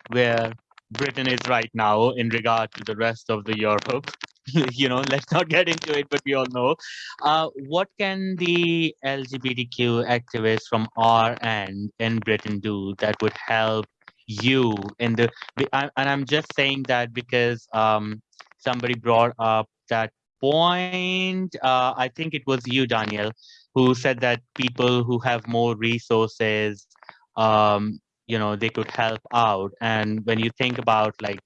where Britain is right now in regard to the rest of the Europe, you know, let's not get into it, but we all know. Uh, what can the LGBTQ activists from our end in Britain do that would help you in the, and I'm just saying that because um, somebody brought up that point, uh, I think it was you, Daniel, who said that people who have more resources, um, you know, they could help out. And when you think about like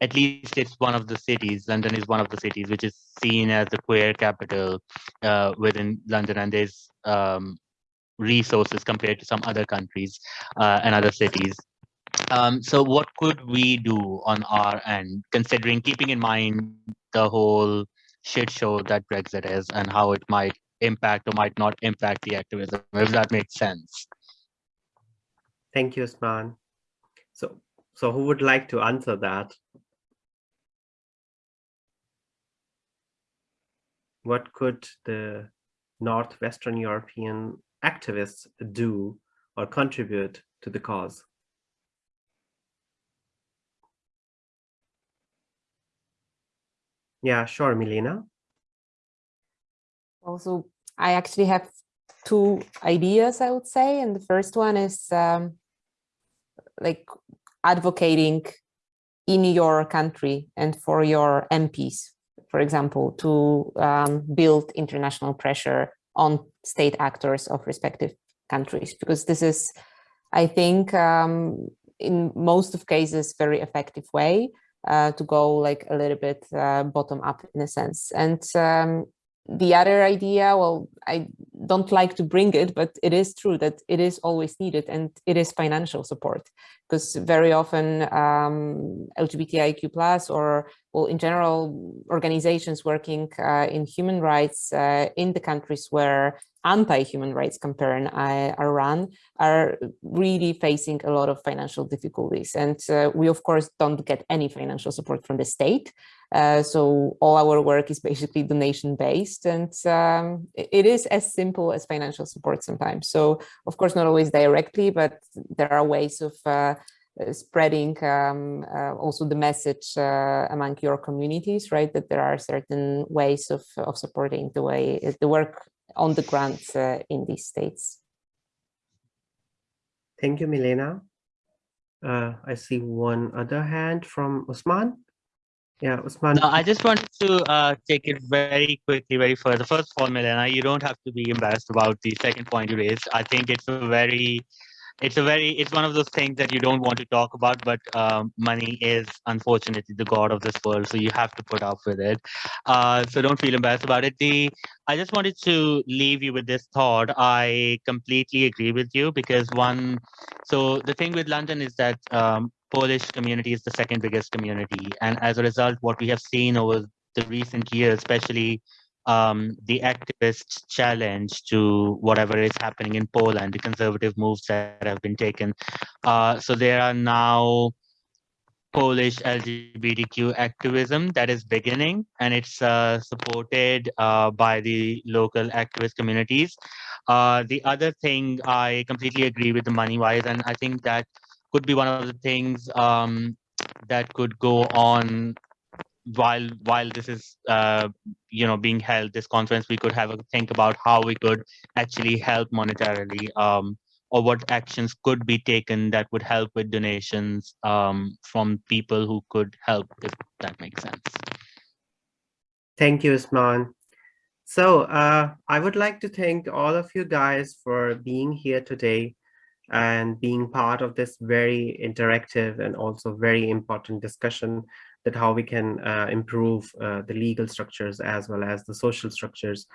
at least it's one of the cities. London is one of the cities which is seen as the queer capital uh, within London, and there's um, resources compared to some other countries uh, and other cities. Um, so what could we do on our end, considering keeping in mind the whole shit show that Brexit is and how it might impact or might not impact the activism, if that makes sense. Thank you, Usman. So, so who would like to answer that? What could the Northwestern European activists do or contribute to the cause? Yeah, sure, Milena. Also, I actually have two ideas, I would say. And the first one is um, like advocating in your country and for your MPs for example, to um, build international pressure on state actors of respective countries, because this is, I think, um, in most of cases, very effective way uh, to go like a little bit uh, bottom up in a sense. And um, the other idea, well, I don't like to bring it, but it is true that it is always needed and it is financial support because very often um, LGBTIQ plus or well, in general, organizations working uh, in human rights uh, in the countries where anti-human rights campaign uh, are run are really facing a lot of financial difficulties. And uh, we, of course, don't get any financial support from the state. Uh, so all our work is basically donation based and um, it is as simple as financial support sometimes. So of course, not always directly, but there are ways of uh, spreading um, uh, also the message uh, among your communities, right? That there are certain ways of, of supporting the way the work on the ground uh, in these states. Thank you, Milena. Uh, I see one other hand from Usman. Yeah, Usman. No, I just wanted to uh, take it very quickly, very further. First of all, Milena, you don't have to be embarrassed about the second point you raised. I think it's a very it's a very it's one of those things that you don't want to talk about but um, money is unfortunately the god of this world so you have to put up with it. Uh, so don't feel embarrassed about it. The i just wanted to leave you with this thought. I completely agree with you because one so the thing with london is that um, polish community is the second biggest community and as a result what we have seen over the recent years, especially um, the activist challenge to whatever is happening in Poland, the conservative moves that have been taken. Uh, so there are now Polish LGBTQ activism that is beginning, and it's uh, supported uh, by the local activist communities. Uh, the other thing, I completely agree with the money-wise, and I think that could be one of the things um, that could go on while while this is uh, you know being held this conference we could have a think about how we could actually help monetarily um, or what actions could be taken that would help with donations um, from people who could help if that makes sense. Thank you Usman. So uh, I would like to thank all of you guys for being here today and being part of this very interactive and also very important discussion that how we can uh, improve uh, the legal structures as well as the social structures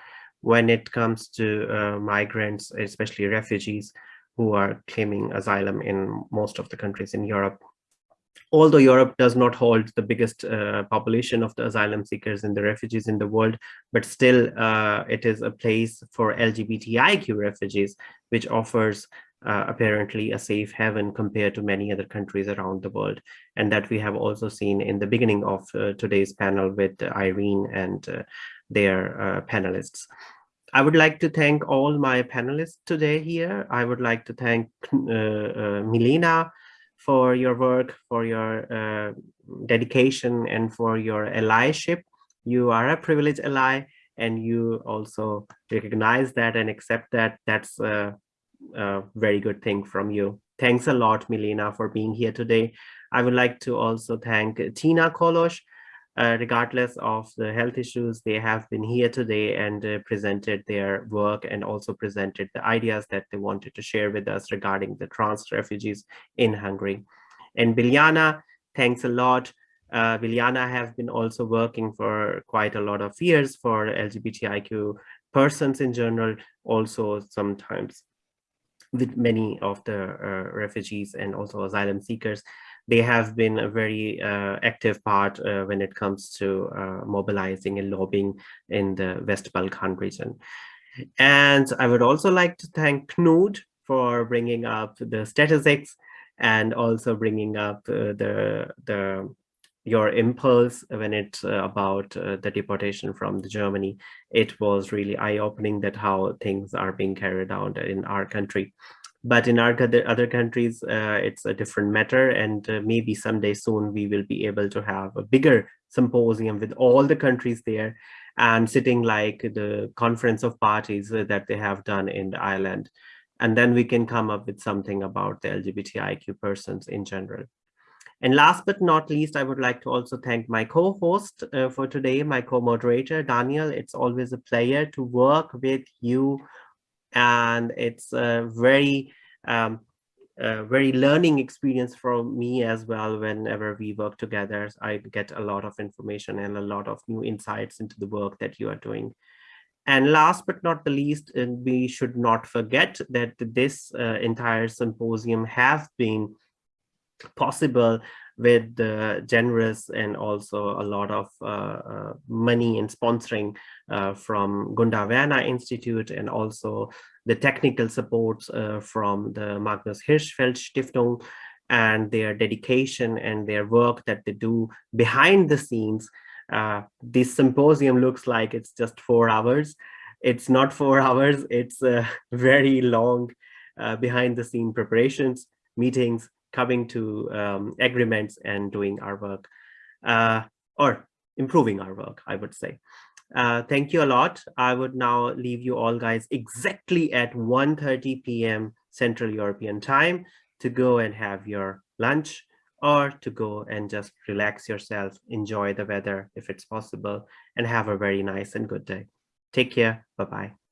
when it comes to uh, migrants, especially refugees who are claiming asylum in most of the countries in Europe. Although Europe does not hold the biggest uh, population of the asylum seekers and the refugees in the world, but still uh, it is a place for LGBTIQ refugees, which offers uh, apparently a safe haven compared to many other countries around the world. And that we have also seen in the beginning of uh, today's panel with Irene and uh, their uh, panelists. I would like to thank all my panelists today here. I would like to thank uh, uh, Milena for your work, for your dedication, and for your allyship. You are a privileged ally, and you also recognize that and accept that. That's a very good thing from you. Thanks a lot, Milena, for being here today. I would like to also thank Tina Kolosh. Uh, regardless of the health issues, they have been here today and uh, presented their work and also presented the ideas that they wanted to share with us regarding the trans refugees in Hungary. And Biljana, thanks a lot. Uh, Biljana has been also working for quite a lot of years for LGBTIQ persons in general, also sometimes with many of the uh, refugees and also asylum seekers. They have been a very uh, active part uh, when it comes to mobilizing and lobbying in the West Balkan region. And I would also like to thank Knut for bringing up the statistics and also bringing up uh, the, the your impulse when it's uh, about uh, the deportation from the Germany, it was really eye-opening that how things are being carried out in our country. But in our other countries, uh, it's a different matter. And uh, maybe someday soon we will be able to have a bigger symposium with all the countries there and sitting like the conference of parties uh, that they have done in Ireland. And then we can come up with something about the LGBTIQ persons in general. And last but not least, I would like to also thank my co-host uh, for today, my co-moderator, Daniel. It's always a pleasure to work with you. And it's a very, um, a very learning experience for me as well. Whenever we work together, I get a lot of information and a lot of new insights into the work that you are doing. And last but not the least, we should not forget that this uh, entire symposium has been possible with the generous and also a lot of uh, uh, money and sponsoring uh, from Gunda Werner Institute and also the technical supports uh, from the Magnus Hirschfeld Stiftung and their dedication and their work that they do behind the scenes. Uh, this symposium looks like it's just four hours. It's not four hours, it's very long uh, behind the scene preparations, meetings, coming to um, agreements and doing our work uh, or improving our work, I would say. Uh, thank you a lot. I would now leave you all guys exactly at 1.30 p.m. Central European time to go and have your lunch or to go and just relax yourself, enjoy the weather if it's possible, and have a very nice and good day. Take care. Bye-bye.